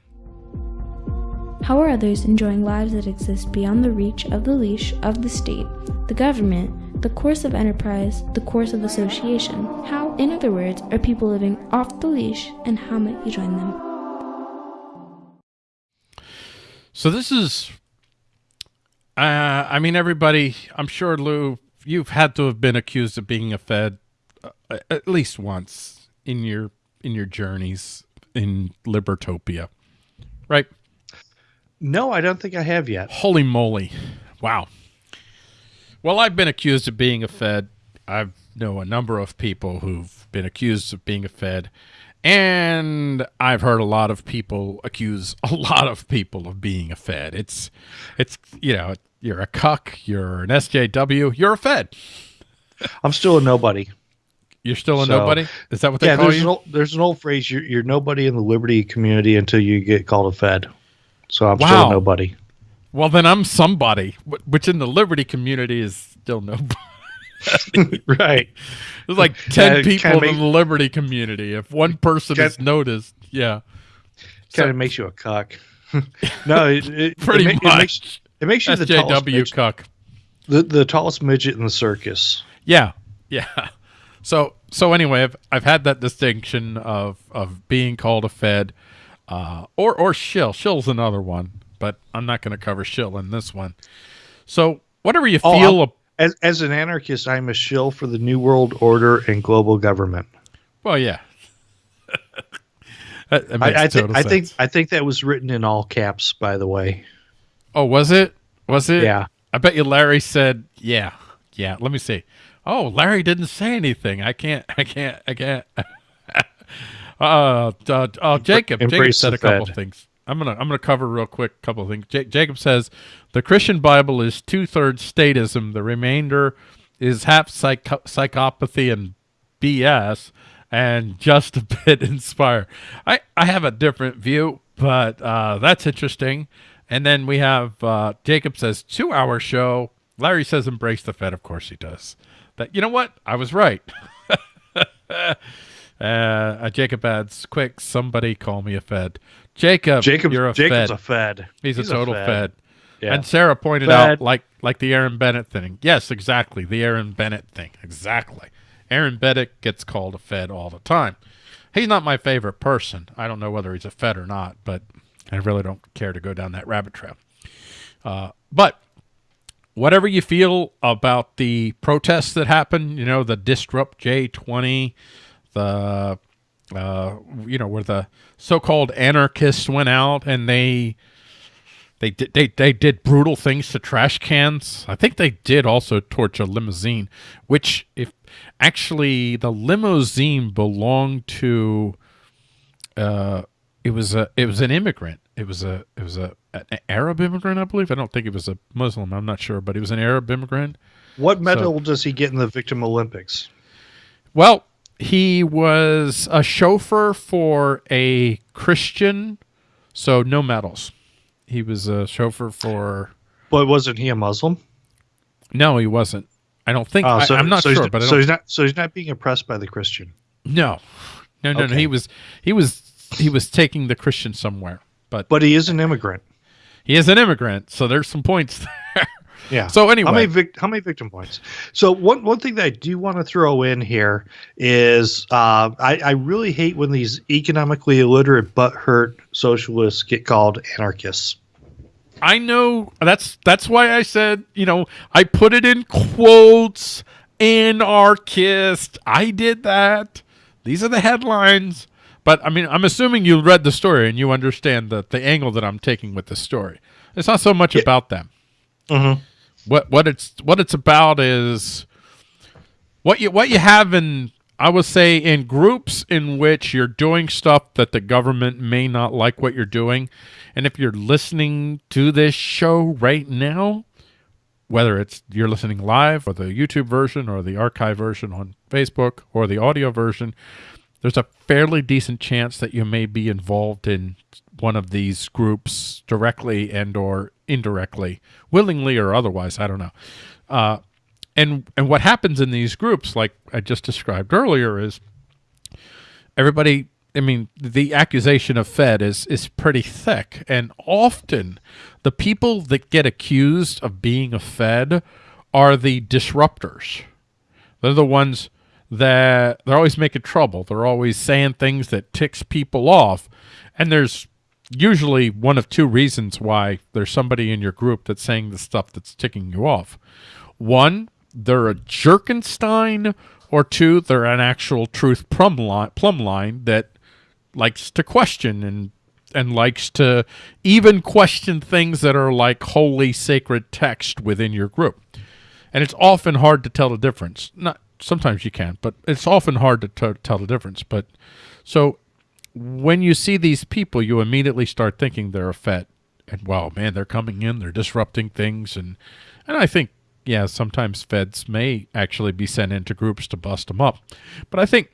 How are others enjoying lives that exist beyond the reach of the leash of the state, the government, the coercive enterprise, the coercive association? How, in other words, are people living off the leash, and how might you join them? So this is, uh, I mean, everybody. I'm sure Lou, you've had to have been accused of being a Fed uh, at least once in your in your journeys in Libertopia, right? No, I don't think I have yet. Holy moly. Wow. Well, I've been accused of being a Fed. I know a number of people who've been accused of being a Fed. And I've heard a lot of people accuse a lot of people of being a Fed. It's, it's you know, you're a cuck, you're an SJW, you're a Fed. I'm still a nobody. You're still a So- nobody? Is that what they Yeah, call there's you? an, old, there's an old phrase: you're, you're nobody in the liberty community until you get called a Fed. So I'm still a nobody. well, then I'm somebody, which in the Liberty community is still nobody. right. There's like 10 Uh, people kinda in the Liberty community. If one person is noticed, yeah. Kind So- of makes you a cuck. no, it, it, Pretty it, much. It makes, it makes you the tallest, SJW midget, cuck. the, the tallest midget in the circus. Yeah. Yeah. So so anyway, I've I've had that distinction of of being called a Fed uh or or shill. Shill's another one, but I'm not going to cover shill in this one. So whatever you Oh, feel As, as an anarchist, I'm a shill for the New World Order and global government. well, yeah. that, I, I, think total I think. I think that was written in all caps, by the way. Oh, was it? Was it? Yeah. I bet you Larry said, "Yeah, yeah." Let me see. Oh, Larry didn't say anything. I can't. I can't. I can't. uh, uh, uh, Jacob. Jacob said a couple Fed. things. I'm gonna. I'm gonna cover real quick. A couple of things. Ja- Jacob says the Christian Bible is two thirds statism. The remainder is half psycho- psychopathy and BS, and just a bit inspired. I I have a different view, but uh, that's interesting. And then we have uh, Jacob says two hour show. Larry says embrace the Fed. Of course he does. That you know what? I was right. uh, uh, Jacob adds, quick, somebody call me a Fed. Jacob, Jacob, you're a Jacob's Fed. a Fed. He's, a total Fed. Yeah. And Sarah pointed Fed. out, like like the Aaron Bennett thing. Yes, exactly, the Aaron Bennett thing. Exactly. Aaron Bennett gets called a Fed all the time. He's not my favorite person. I don't know whether he's a Fed or not, but I really don't care to go down that rabbit trail. Uh, but whatever you feel about the protests that happened, you know, the Disrupt J20, the uh, you know, where the so-called anarchists went out and they they did they, they did brutal things to trash cans. I think they did also torch a limousine, which if actually the limousine belonged to uh it was a it was an immigrant. It was a it was a an Arab immigrant, I believe. I don't think it was a Muslim. I'm not sure, but he was an Arab immigrant. What medal does he get in the Victim Olympics? Well, he was a chauffeur for a Christian, so no medals. He was a chauffeur for. But wasn't he a Muslim? No, he wasn't. I don't think. Oh, I, so, I'm not so sure, but I so he's not. So he's not being oppressed by the Christian. no, no, no, no. He was. He was. He was taking the Christian somewhere, but But he is an immigrant. he is an immigrant, so there's some points there. Yeah. So anyway, how many vic- how many victim points? So one one thing that I do want to throw in here is uh, I I really hate when these economically illiterate but hurt socialists get called anarchists. I know that's that's why I said, you know, I put it in quotes anarchist. I did that. These are the headlines. But I mean, I'm assuming you read the story and you understand the the angle that I'm taking with the story. It's not so much Yeah. about them. Mm-hmm. What what it's what it's about is what you what you have in I would say in groups in which you're doing stuff that the government may not like what you're doing. And if you're listening to this show right now, whether it's you're listening live or the YouTube version or the archive version on Facebook or the audio version, there's a fairly decent chance that you may be involved in one of these groups directly and or indirectly, willingly or otherwise. I don't know. Uh, and and what happens in these groups, like I just described earlier, is everybody. I mean, the accusation of Fed is is pretty thick, and often the people that get accused of being a Fed are the disruptors. They're the ones that they're always making trouble. They're always saying things that ticks people off, and there's usually one of two reasons why there's somebody in your group that's saying the stuff that's ticking you off. One, they're a Jerkenstein, or two, they're an actual truth plumb line, plumb line that likes to question and and likes to even question things that are like holy sacred text within your group. And it's often hard to tell the difference. Not sometimes you can, but it's often hard to tell the difference. But so when you see these people, you immediately start thinking they're a Fed, and wow, man, they're coming in, they're disrupting things, and and I think yeah, sometimes Feds may actually be sent into groups to bust them up, but I think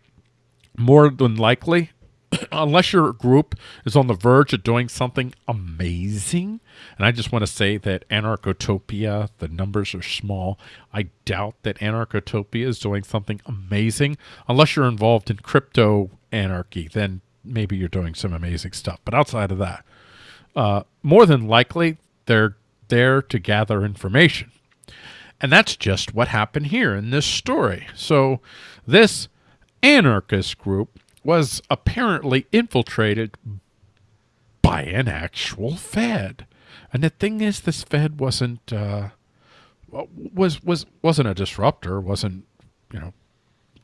more than likely, unless your group is on the verge of doing something amazing, and I just want to say that Anarchotopia, the numbers are small. I doubt that Anarchotopia is doing something amazing. Unless you're involved in crypto anarchy, then maybe you're doing some amazing stuff. But outside of that, uh, more than likely, they're there to gather information. And that's just what happened here in this story. So, this anarchist group was apparently infiltrated by an actual Fed. And the thing is, this Fed wasn't uh, was was wasn't a disruptor. wasn't you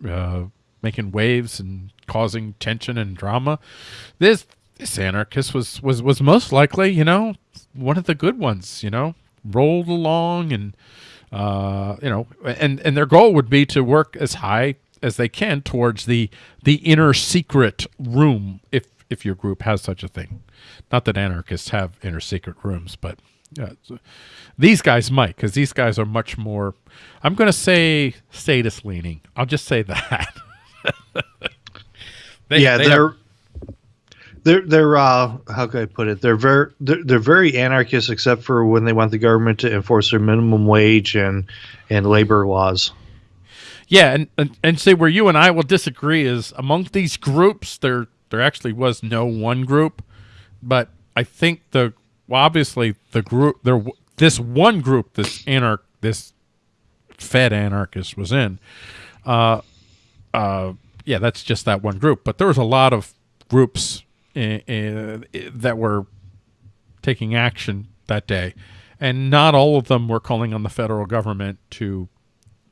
know uh, making waves and causing tension and drama. This this anarchist was was was most likely you know one of the good ones. You know, rolled along and uh, you know, and and their goal would be to work as high as they can towards the the inner secret room, if if your group has such a thing. Not that anarchists have inner secret rooms, but yeah, so these guys might, because these guys are much more. I'm going to say status leaning. I'll just say that. They- yeah, they they're, they're they're uh how can I put it? They're very they're, they're very anarchist except for when they want the government to enforce their minimum wage and and labor laws. Yeah, and, and and say where you and I will disagree is among these groups there there actually was no one group, but I think the well, obviously the group there this one group this anarch this Fed anarchist was in, uh, uh, yeah, that's just that one group. But there was a lot of groups uh, uh, that were taking action that day, and not all of them were calling on the federal government to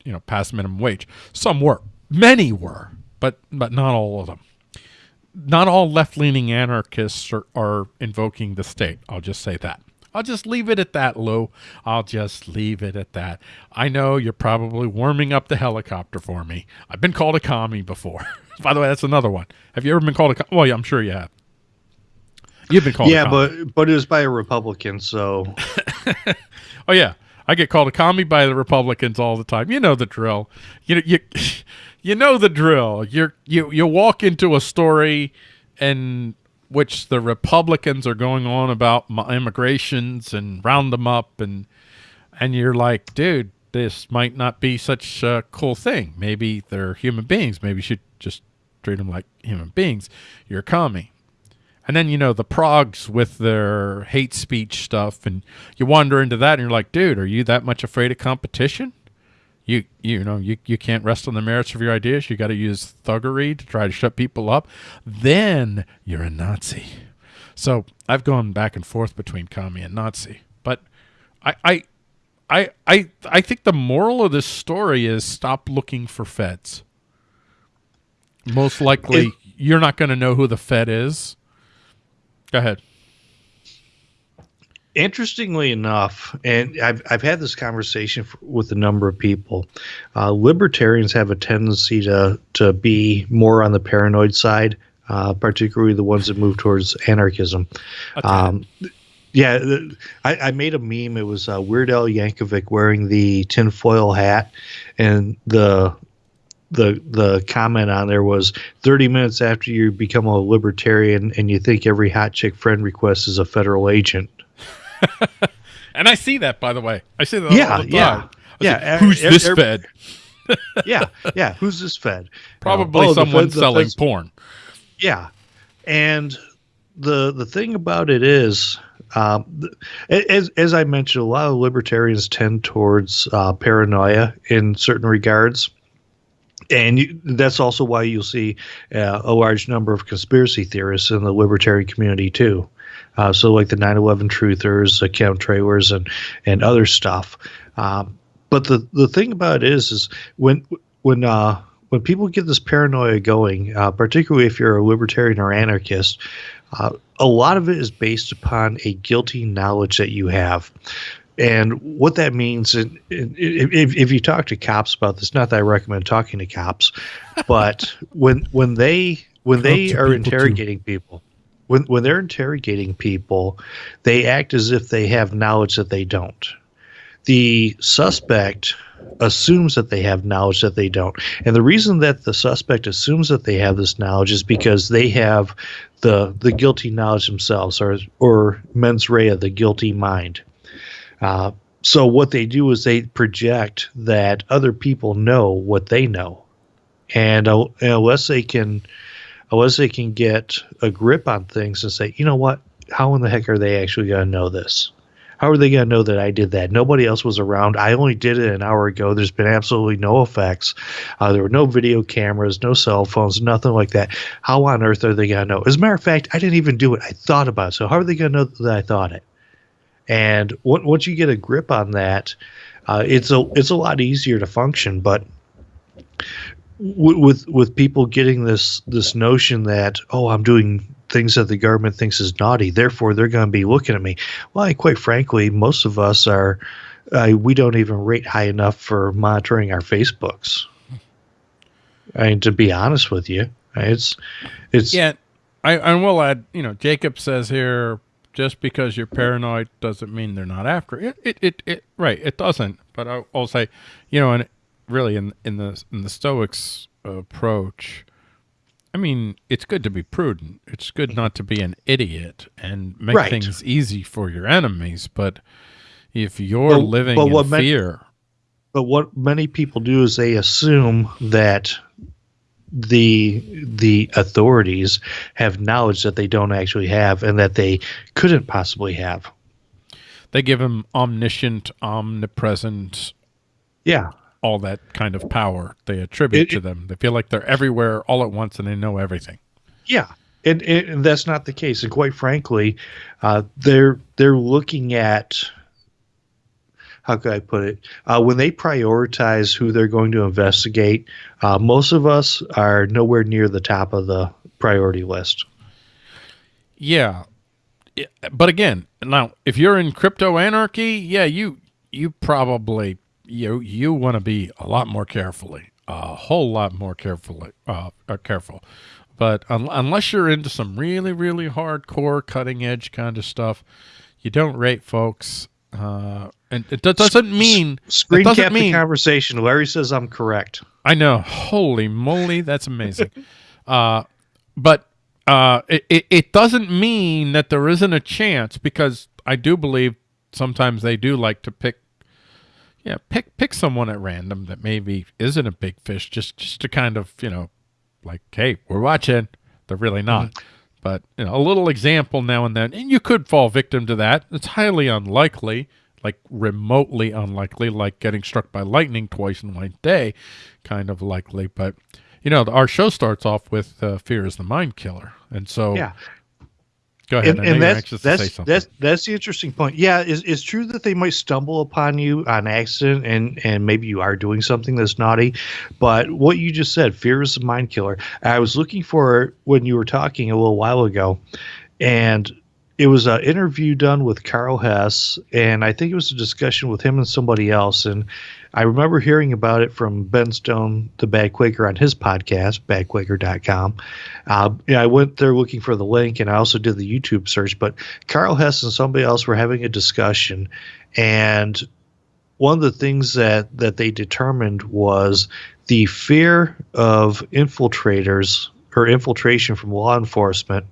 you know, pass minimum wage. Some were, many were, but but not all of them. Not all left-leaning anarchists are, are invoking the state. I'll just say that. I'll just leave it at that, Lou. I'll just leave it at that. I know you're probably warming up the helicopter for me. I've been called a commie before. By the way, that's another one. Have you ever been called a? Com- well, yeah, I'm sure you have. You've been called. yeah, a commie. but but it was by a Republican, so Oh yeah, I get called a commie by the Republicans all the time. You know the drill. You know you you know the drill. You're you you walk into a story and which the Republicans are going on about immigrations and round them up and and you're like, dude, this might not be such a cool thing. Maybe they're human beings. Maybe you should just treat them like human beings. You're a commie. And then you know the progs with their hate speech stuff, and you wander into that, and you're like, dude, are you that much afraid of competition? You you know you you can't rest on the merits of your ideas. You got to use thuggery to try to shut people up. Then you're a Nazi. So I've gone back and forth between commie and Nazi, but I I I I I think the moral of this story is stop looking for feds. Most likely, It- you're not going to know who the Fed is. Go ahead. Interestingly enough, and I've I've had this conversation f- with a number of people. Uh, libertarians have a tendency to to be more on the paranoid side, uh, particularly the ones that move towards anarchism. Um, yeah, I, I made a meme. It was uh, Weird Al Yankovic wearing the tinfoil hat, and the the the comment on there was 30 minutes after you become a libertarian and you think every hot chick friend request is a federal agent. And I see that, by the way. I see that Yeah, all the yeah, yeah, say, Who's er- this er- Fed? yeah, yeah. Who's this Fed? Probably Oh, someone Fed- the selling Fed's- porn. Yeah, and the the thing about it is, um, th- as as I mentioned, a lot of libertarians tend towards uh, paranoia in certain regards. And you, that's also why you'll see uh, a large number of conspiracy theorists in the libertarian community too. Uh, so like the 9/11 truthers, the chemtrailers, and and other stuff. Um, but the the thing about it is, is when when uh, when people get this paranoia going, uh, particularly if you're a libertarian or anarchist, uh, a lot of it is based upon a guilty knowledge that you have. And what that means, and if, if you talk to cops about this, not that I recommend talking to cops, but when when they when they are people, too. interrogating people, when when they're interrogating people, they act as if they have knowledge that they don't. The suspect assumes that they have knowledge that they don't. And the reason that the suspect assumes that they have this knowledge is because they have the the guilty knowledge themselves or or mens rea, the guilty mind. Uh, so what they do is they project that other people know what they know. And uh, unless they can unless they can get a grip on things and say, you know what, how in the heck are they actually going to know this? How are they going to know that I did that? Nobody else was around. I only did it an hour ago. There's been absolutely no effects. Uh, there were no video cameras, no cell phones, nothing like that. How on earth are they going to know? As a matter of fact, I didn't even do it. I thought about it. So how are they going to know that I thought it? And on- once you get a grip on that, uh, it's a it's a lot easier to function. But with with people getting this this notion that oh I'm doing things that the government thinks is naughty, therefore they're going to be looking at me. Well, quite frankly, most of us are uh, we don't even rate high enough for monitoring our Facebooks. I mean, to be honest with you, it's it's Yeah, I, I will add. You know, Jacob says here, just because you're paranoid doesn't mean they're not after it. It, it, it right, it doesn't. But I, I'll say, you know, and really in in the in the Stoics approach, I mean, it's good to be prudent. It's good mm-hmm. not to be an idiot and make Right. things easy for your enemies. But if you're But- living but in fear, But what many people do is they assume that the the authorities have knowledge that they don't actually have and that they couldn't possibly have. they give them omniscient, omnipresent, Yeah. All that kind of power they attribute It- to them. They feel like they're everywhere all at once and they know everything. Yeah. And, and that's not the case. And quite frankly, uh, they're they're looking at how could I put it? Uh, when they prioritize who they're going to investigate, uh, most of us are nowhere near the top of the priority list. Yeah. Yeah, But again, now if you're in crypto anarchy, yeah, you you probably you you want to be a lot more carefully, a whole lot more carefully, uh, uh careful. But un- unless you're into some really really hardcore cutting edge kind of stuff, you don't rate folks. Uh, and it do- doesn't mean Screen doesn't cap mean the conversation. Larry says I'm correct. I know. Holy moly, that's amazing. uh, but uh, it, it, it doesn't mean that there isn't a chance because I do believe sometimes they do like to pick, yeah, pick pick someone at random that maybe isn't a big fish, just just to kind of you know, like, hey, we're watching. They're really not. but you know, a little example now and then, and you could fall victim to that. It's highly unlikely, like remotely unlikely, like getting struck by lightning twice in one day, kind of likely. But you know, our show starts off with uh, "Fear is the Mind Killer," and so Yeah. Go ahead. and, and that's that's, something. that's that's the interesting point. Yeah, it's, it's true that they might stumble upon you on accident, and and maybe you are doing something that's naughty. But what you just said, fear is a mind killer. I was looking for it when you were talking a little while ago, and it was an interview done with Karl Hess, and I think it was a discussion with him and somebody else. And I remember hearing about it from Ben Stone, the Bad Quaker, on his podcast, badquaker.com. Uh, yeah, I went there looking for the link, and I also did the YouTube search. But Karl Hess and somebody else were having a discussion, and one of the things that that they determined was the fear of infiltrators or infiltration from law enforcement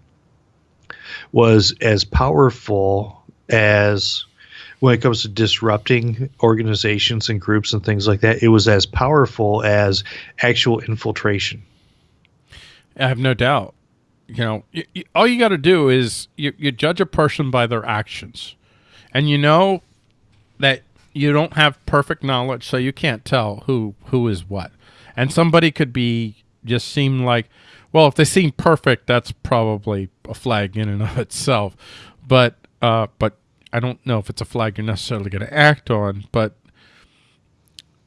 was as powerful as when it comes to disrupting organizations and groups and things like that it was as powerful as actual infiltration I have no doubt. You know, all you got to do is you, you judge a person by their actions, and you know that you don't have perfect knowledge, so you can't tell who who is what. And somebody could be just seem like, well, if they seem perfect, that's probably a flag in and of itself. But uh, but I don't know if it's a flag you're necessarily going to act on. But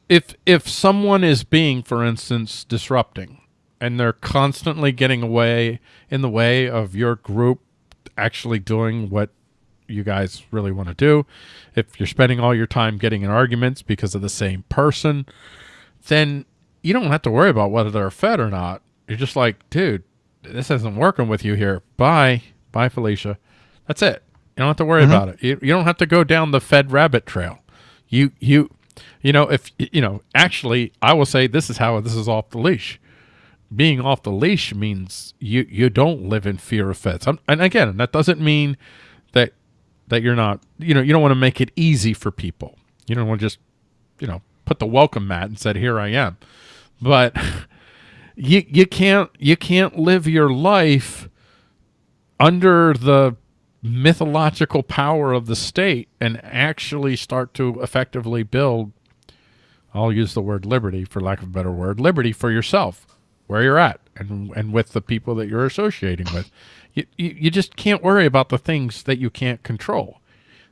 if if someone is being, for instance, disrupting and they're constantly getting away in the way of your group actually doing what you guys really want to do, if you're spending all your time getting in arguments because of the same person, then you don't have to worry about whether they're fed or not. You're just like, dude, this isn't working with you here. Bye. Bye, Felicia. That's it. You don't have to worry mm-hmm. about it. You, you don't have to go down the fed rabbit trail. You, you, you know, if, you know, actually, I will say this is how this is off the leash being off the leash means you you don't live in fear of feds. I'm, and again, that doesn't mean that that you're not you know you don't want to make it easy for people. You don't want to just you know put the welcome mat and said here I am. But you you can't you can't live your life under the mythological power of the state and actually start to effectively build I'll use the word liberty for lack of a better word, liberty for yourself where you're at and and with the people that you're associating with. You, you, you just can't worry about the things that you can't control.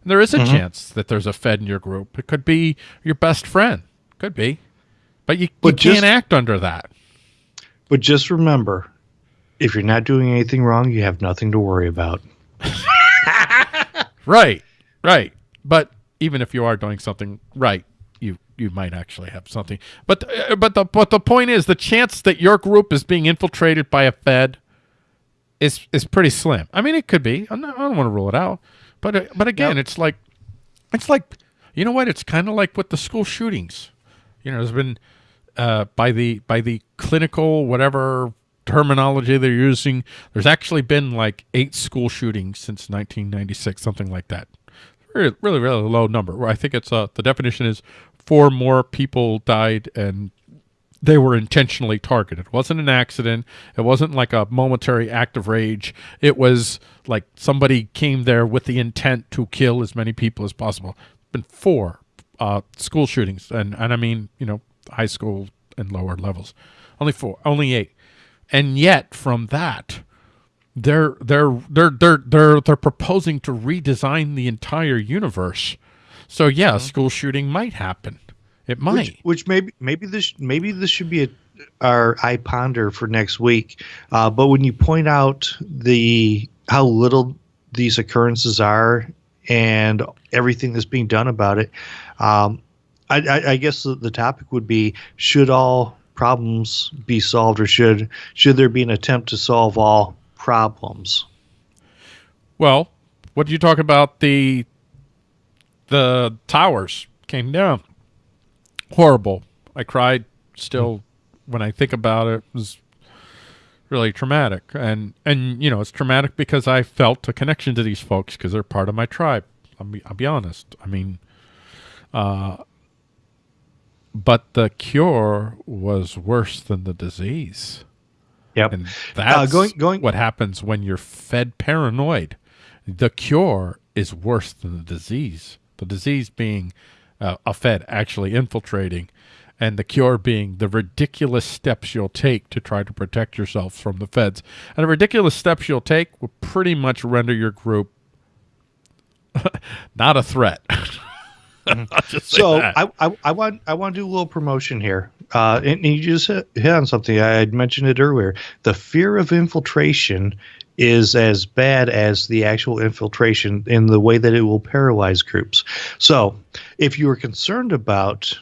And there is a mm-hmm. chance that there's a Fed in your group. It could be your best friend. Could be. But you, you But can't act under that. but just remember if you're not doing anything wrong you have nothing to worry about Right. Right. But even if you are doing something right, you you might actually have something. But uh, but the but the point is the chance that your group is being infiltrated by a Fed is is pretty slim. I mean, it could be. I'm not, I don't want to rule it out. But uh, but again, it's like it's like you know what? It's kind of like with the school shootings. You know, there's been uh, by the by the clinical whatever terminology they're using. There's actually been like eight school shootings since 1996, something like that. Really, really, really low number. I think it's uh, the definition is four more people died and they were intentionally targeted. It wasn't an accident. It wasn't like a momentary act of rage. It was like somebody came there with the intent to kill as many people as possible. Been four uh, school shootings, and and I mean you know high school and lower levels. Only four, only eight, and yet from that, they're they're they're they're they're they're proposing to redesign the entire universe. So yeah, a school shooting might happen. It might. which, which maybe maybe this maybe this should be a, our I ponder for next week. Uh, but when you point out the how little these occurrences are and everything that's being done about it, um, I, I, I guess the, the topic would be: Should all problems be solved, or should should there be an attempt to solve all problems? Well, what do you talk about? The the towers came down. Horrible. I cried still when I think about it. It was really traumatic. And and you know, it's traumatic because I felt a connection to these folks because they're part of my tribe. I'll be, I'll be honest. I mean, uh, but the cure was worse than the disease. Yep. And that's going- going- what happens when you're fed paranoid. The cure is worse than the disease. The disease being uh, a Fed actually infiltrating, and the cure being the ridiculous steps you'll take to try to protect yourself from the Feds. And the ridiculous steps you'll take will pretty much render your group not a threat. Just So. I, I, I want I want to do a little promotion here. Uh, and you just hit, hit on something I had mentioned it earlier. The fear of infiltration is as bad as the actual infiltration in the way that it will paralyze groups. So if you are concerned about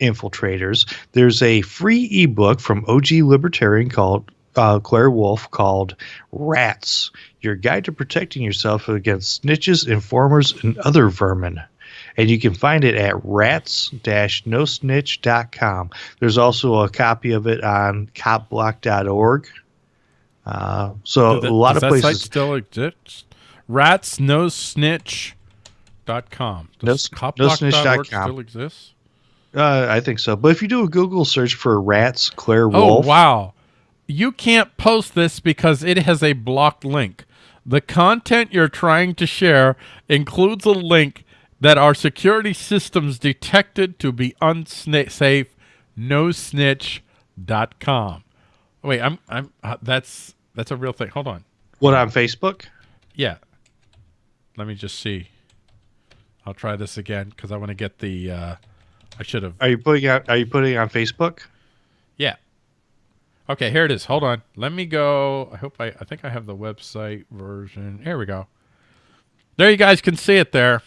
infiltrators, there's a free ebook from OG Libertarian called uh, Claire Wolfe called Rats Your Guide to Protecting Yourself Against Snitches, Informers, and Other Vermin. And you can find it at rats-nosnitch.com. There's also a copy of it on copblock.org. Uh, so that- a lot of that site places. still exists. Rats no snitch. Dot com. Does No- copblock.org nosnitch.com. still exists? Uh, I think so. But if you do a Google search for rats, Claire Wolfe. Oh wow! You can't post this because it has a blocked link. The content you're trying to share includes a link that our security systems detected to be unsafe. NoSnitch.com. Wait, I'm I'm uh, that's that's a real thing. Hold on. What on Facebook? Yeah. Let me just see. I'll try this again because I want to get the. Uh, I should have. Are you putting out? Are you putting it on Facebook? Yeah. Okay, here it is. Hold on. Let me go. I hope I. I think I have the website version. Here we go. There, you guys can see it there.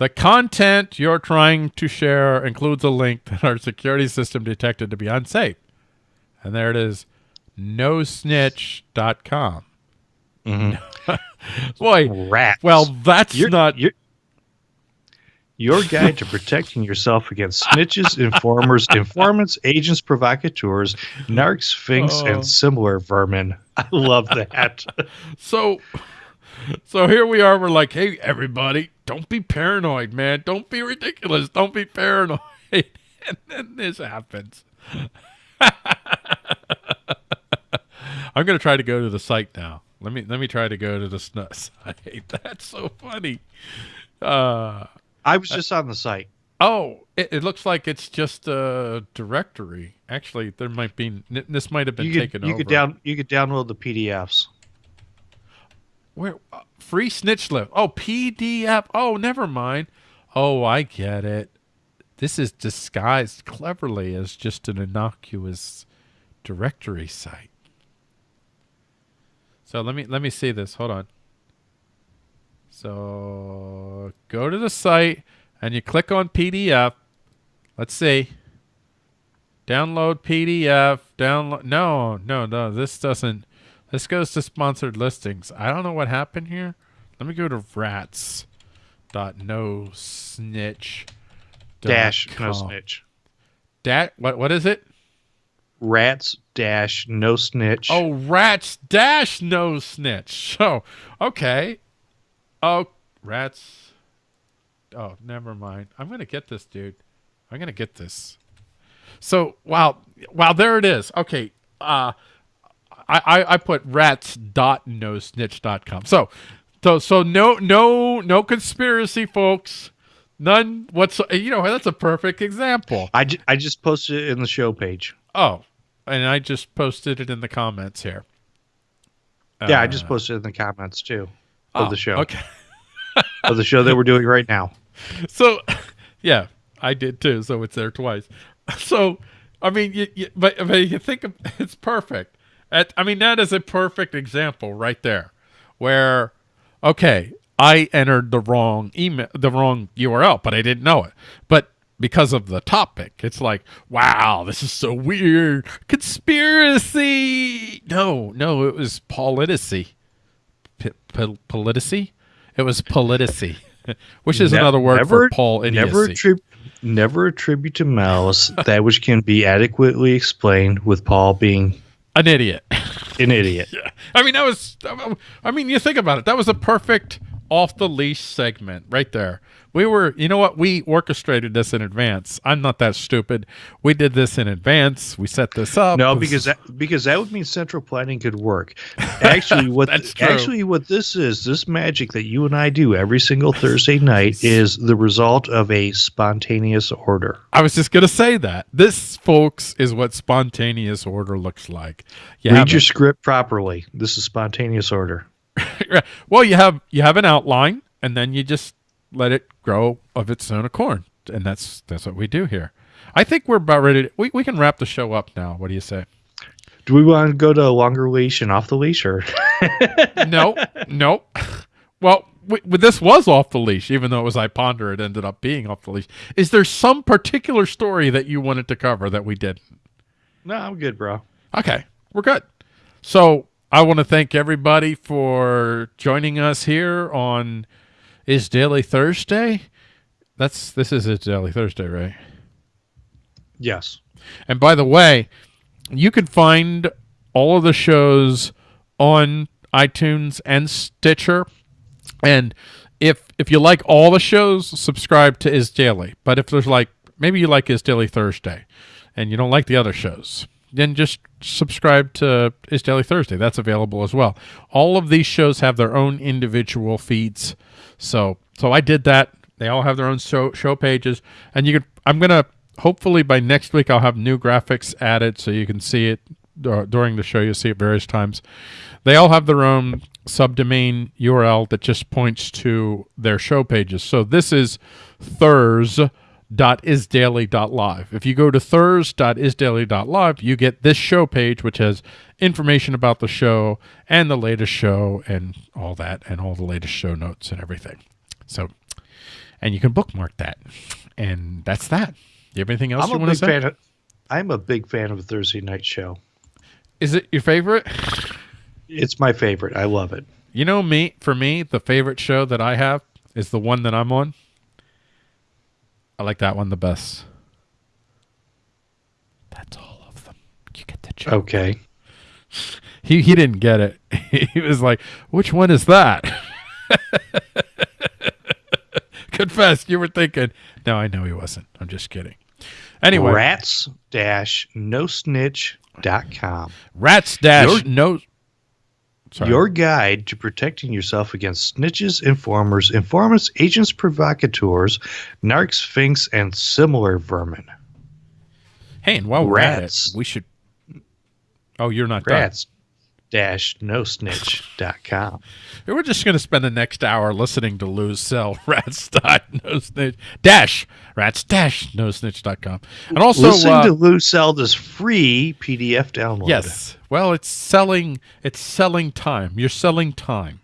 The content you're trying to share includes a link that our security system detected to be unsafe. And there it is nosnitch.com. Mm-hmm. Boy, Rats. well, that's You're- not. you're- your guide to protecting yourself against snitches, informers, informants, agents, provocateurs, narcs, oh. finks, Oh. and similar vermin. I love that. So, so here we are. We're like, hey, everybody, don't be paranoid, man. Don't be ridiculous. Don't be paranoid. And then this happens. I'm gonna try to go to the site now. Let me let me try to go to the site. That's so funny. Uh, I was just on the site. oh, it, it looks like it's just a directory. Actually, there might be. This might have been You could taken you over. could down you could download the PDFs. Where uh, free snitch list? Oh, PDF. Oh, never mind. Oh, I get it. This is disguised cleverly as just an innocuous directory site. So let me let me see this. Hold on. So go to the site and you click on PDF. Let's see. Download PDF. Download. No, no, no. This doesn't. This goes to sponsored listings. I don't know what happened here. Let me go to rats. Dot no snitch. Dash no snitch. Dat what what is it? Rats dash no snitch. Oh, rats dash no snitch. So okay. Oh, rats. Oh, never mind. I'm gonna get this, dude. I'm gonna get this. So wow, wow, there it is. Okay. Uh I, I, I put rats dot no snitch dot com. So so so no no no conspiracy folks. None what's you know that's a perfect example. I, ju- I just posted it in the show page. Oh, and I just posted it in the comments here. Yeah, I Uh, just posted it in the comments too of oh, the show Okay. of the show that we're doing right now. So, yeah, I did too. So it's there twice. So, I mean, you, you, but, but you think of, it's perfect. At, I mean, that is a perfect example right there, where, okay, I entered the wrong email, the wrong URL, but I didn't know it. But because of the topic, it's like, wow, this is so weird. Conspiracy. No, no, it was politicy. P- pol- politicy? It was politicy, which is Ne- another word never- for Paul idiocy. Never attribute never attribute to malice that which can be adequately explained with Paul being An idiot. an idiot. yeah. I mean, that was. I mean, you think about it. That was a perfect off the leash segment right there. We were, you know what? We orchestrated this in advance. I'm not that stupid. We did this in advance. We set this up. No, because that, because that would mean central planning could work. Actually, what That's true. actually what this is, this magic that you and I do every single Thursday night is the result of a spontaneous order. I was just gonna say that. This, folks, is what spontaneous order looks like. You Read your script properly. This is spontaneous order. well, you have you have an outline, and then you just let it grow of its own accord, and that's that's what we do here. I think we're about ready. To, we we can wrap the show up now. What do you say? Do we want to go to a longer leash and off the leash, or no, no. Well, w- w- this was off the leash, even though it was I ponder. It ended up being off the leash. Is there some particular story that you wanted to cover that we did? no? I'm good, bro. Okay, we're good. So I want to thank everybody for joining us here on Is Daily Thursday. That's this is Is Daily Thursday, right? Yes. And by the way, you can find all of the shows on iTunes and Stitcher. And if if you like all the shows, subscribe to Is Daily. But if there's like maybe you like Is Daily Thursday and you don't like the other shows, then just subscribe to Is Daily Thursday. That's available as well. All of these shows have their own individual feeds. So so I did that. They all have their own show show pages, and you can. I'm gonna hopefully by next week I'll have new graphics added so you can see it during the show. You'll see it various times. They all have their own subdomain URL that just points to their show pages. So this is thurs.isdaily.live. If you go to thurs.isdaily.live, you get this show page, which has information about the show and the latest show and all that, and all the latest show notes and everything. So, and you can bookmark that. And that's that. You have anything else I'm you a want to big say? fan. Of, I'm a big fan of the Thursday night show. Is it your favorite? It's my favorite. I love it. You know me, for me, the favorite show that I have is the one that I'm on. I like that one the best. That's all of them. You get the joke. Okay. He he didn't get it. he was like, "Which one is that?" Confess, you were thinking. No, I know he wasn't. I'm just kidding. Anyway, Rats dash no snitch dot com. rats dash no. Sorry. Your guide to protecting yourself against snitches, informers, informants, agents, provocateurs, narcs, finks, and similar vermin. hey, and while we're at it, we should. Oh, you're not done. Dash no snitch.com. We're just going to spend the next hour listening to Lou sell Rats dot no snitch dash rats dash no snitch.com. And also, Listening uh, to Lou sell this free PDF download. yes, well, it's selling, it's selling time. You're selling time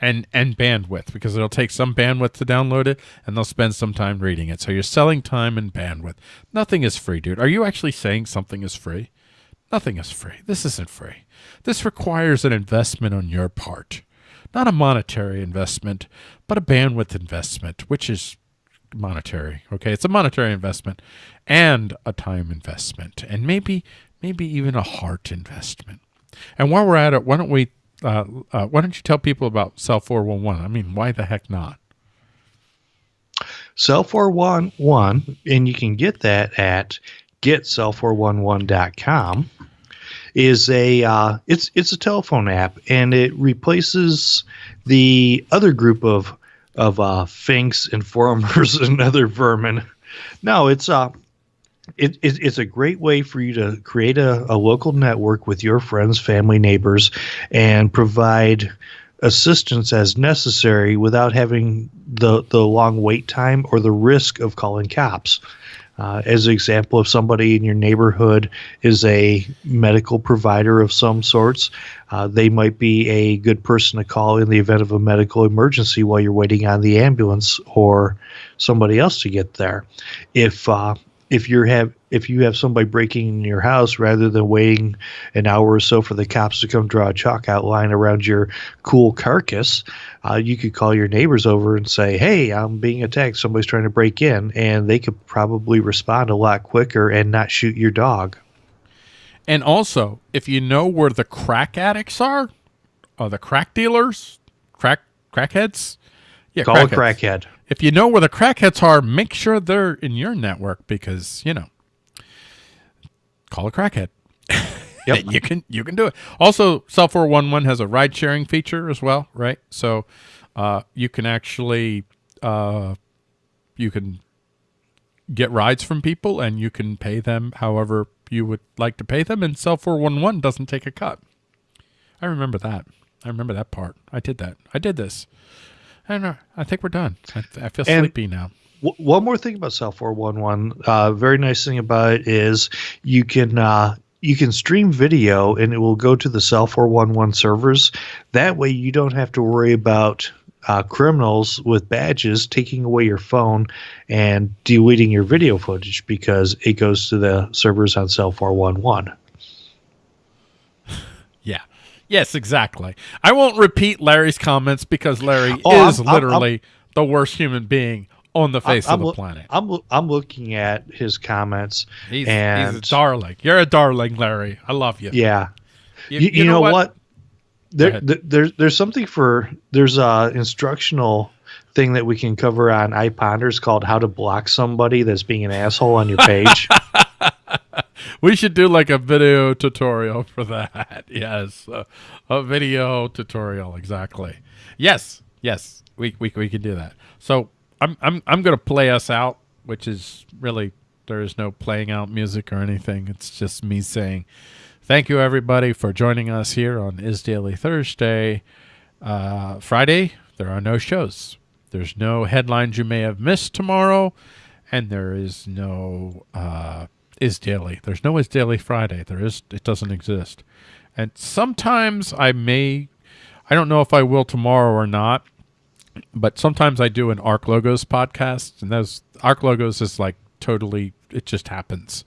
and, and bandwidth because it'll take some bandwidth to download it and they'll spend some time reading it. So you're selling time and bandwidth. Nothing is free, dude. Are you actually saying something is free? Nothing is free. This isn't free. This requires an investment on your part. Not a monetary investment, but a bandwidth investment, which is monetary. Okay, it's a monetary investment and a time investment, and maybe maybe even a heart investment. And while we're at it, why don't we? Uh, uh, why don't you tell people about Cell Four One One? I mean, why the heck not? Cell 411, and you can get that at getcell411.com is a uh, it's it's a telephone app and it replaces the other group of of uh, finks informers and other vermin. No, it's uh it, it, it's a great way for you to create a, a local network with your friends, family, neighbors, and provide assistance as necessary without having the, the long wait time or the risk of calling cops. Uh, as an example, if somebody in your neighborhood is a medical provider of some sorts, uh, they might be a good person to call in the event of a medical emergency while you're waiting on the ambulance or somebody else to get there. If uh, if you have if you have somebody breaking in your house, rather than waiting an hour or so for the cops to come draw a chalk outline around your cool carcass, uh, you could call your neighbors over and say, "Hey, I'm being attacked. Somebody's trying to break in," and they could probably respond a lot quicker and not shoot your dog. And also, if you know where the crack addicts are, or the crack dealers, crack crackheads, Yeah, Call a crackhead. If you know where the crackheads are, make sure they're in your network because you know. Call a crackhead. Yep. you can you can do it. Also, Cell four one one has a ride sharing feature as well, right? So uh, you can actually uh, you can get rides from people and you can pay them however you would like to pay them, and Cell four one one doesn't take a cut. I remember that. I remember that part. I did that. I did this. I know. I think we're done. I, I feel And- sleepy now. W- one more thing about Cell 411. Uh, very nice thing about it is you can uh, you can stream video and it will go to the Cell 411 servers. That way, you don't have to worry about uh, criminals with badges taking away your phone and deleting your video footage because it goes to the servers on Cell 411. Yes, exactly. I won't repeat Larry's comments because Larry Oh, is I'm- I'm- literally the worst human being on the face I'm of the planet. I'm I'm looking at his comments He's, and he's a darling. You're a darling, Larry. I love you. yeah. You, you, know, what? There, there, there's there's something for there's a instructional thing that we can cover on iPonders called how to block somebody that's being an asshole on your page. We should do like a video tutorial for that. Yes, uh, a video tutorial exactly. Yes, yes, we we we can do that. So I'm I'm I'm gonna play us out, which is really there is no playing out music or anything. It's just me saying thank you everybody for joining us here on Is Daily Thursday. Uh, Friday there are no shows. There's no headlines you may have missed tomorrow, and there is no uh, is daily. There's no is daily Friday. There is it doesn't exist. And sometimes I may I don't know if I will tomorrow or not, but sometimes I do an Arc Logos podcast and those Arc Logos is like totally it just happens.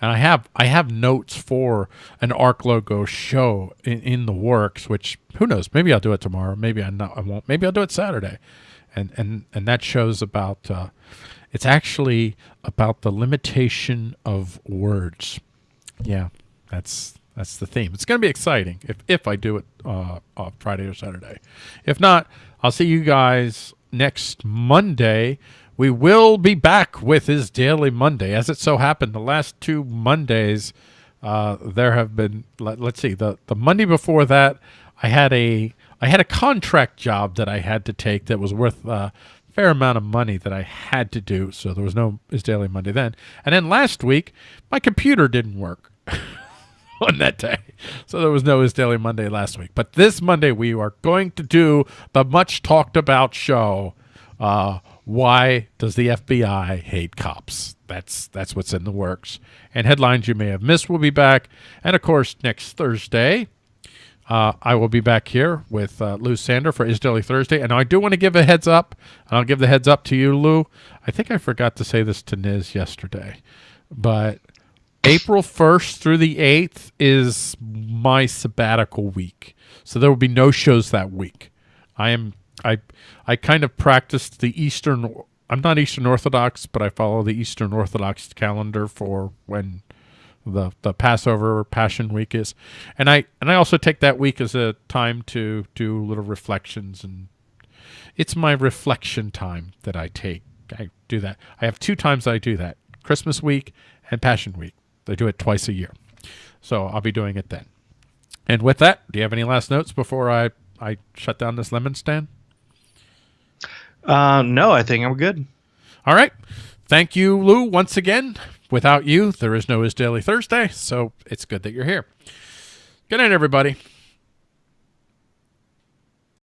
And I have I have notes for an Arc Logo show in, in the works, which who knows, maybe I'll do it tomorrow, maybe I not I won't. Maybe I'll do it Saturday. And and and that shows about uh it's actually about the limitation of words. Yeah, that's that's the theme. It's going to be exciting if if I do it uh, uh, Friday or Saturday. If not, I'll see you guys next Monday. We will be back with his daily Monday. As it so happened, the last two Mondays, uh, there have been. Let, let's see the the Monday before that, I had a I had a contract job that I had to take that was worth a fair amount of money that I had to do. So there was no Is daily Monday then. And then last week, my computer didn't work. on that day. So there was no Is Daily Monday last week. But this Monday, we are going to do the much talked about show. Uh, why does the FBI hate cops? That's that's what's in the works. And headlines you may have missed will be back. And of course, next Thursday, uh, I will be back here with uh, Lou Sander for Is Daily Thursday. And I do want to give a heads up, and I'll give the heads up to you, Lou. I think I forgot to say this to Niz yesterday, but April 1st through the 8th is my sabbatical week. So there will be no shows that week. I am I I kind of practiced the Eastern I'm not Eastern Orthodox, but I follow the Eastern Orthodox calendar for when the the Passover Passion week is. And I and I also take that week as a time to do little reflections and it's my reflection time that I take. I do that. I have two times I do that. Christmas week and Passion week. They do it twice a year. So I'll be doing it then. And with that, do you have any last notes before I, I shut down this lemon stand? uh, no, I think I'm good. All right. Thank you, Lou, once again. Without you, there is no Is Daily Thursday, so it's good that you're here. Good night, everybody.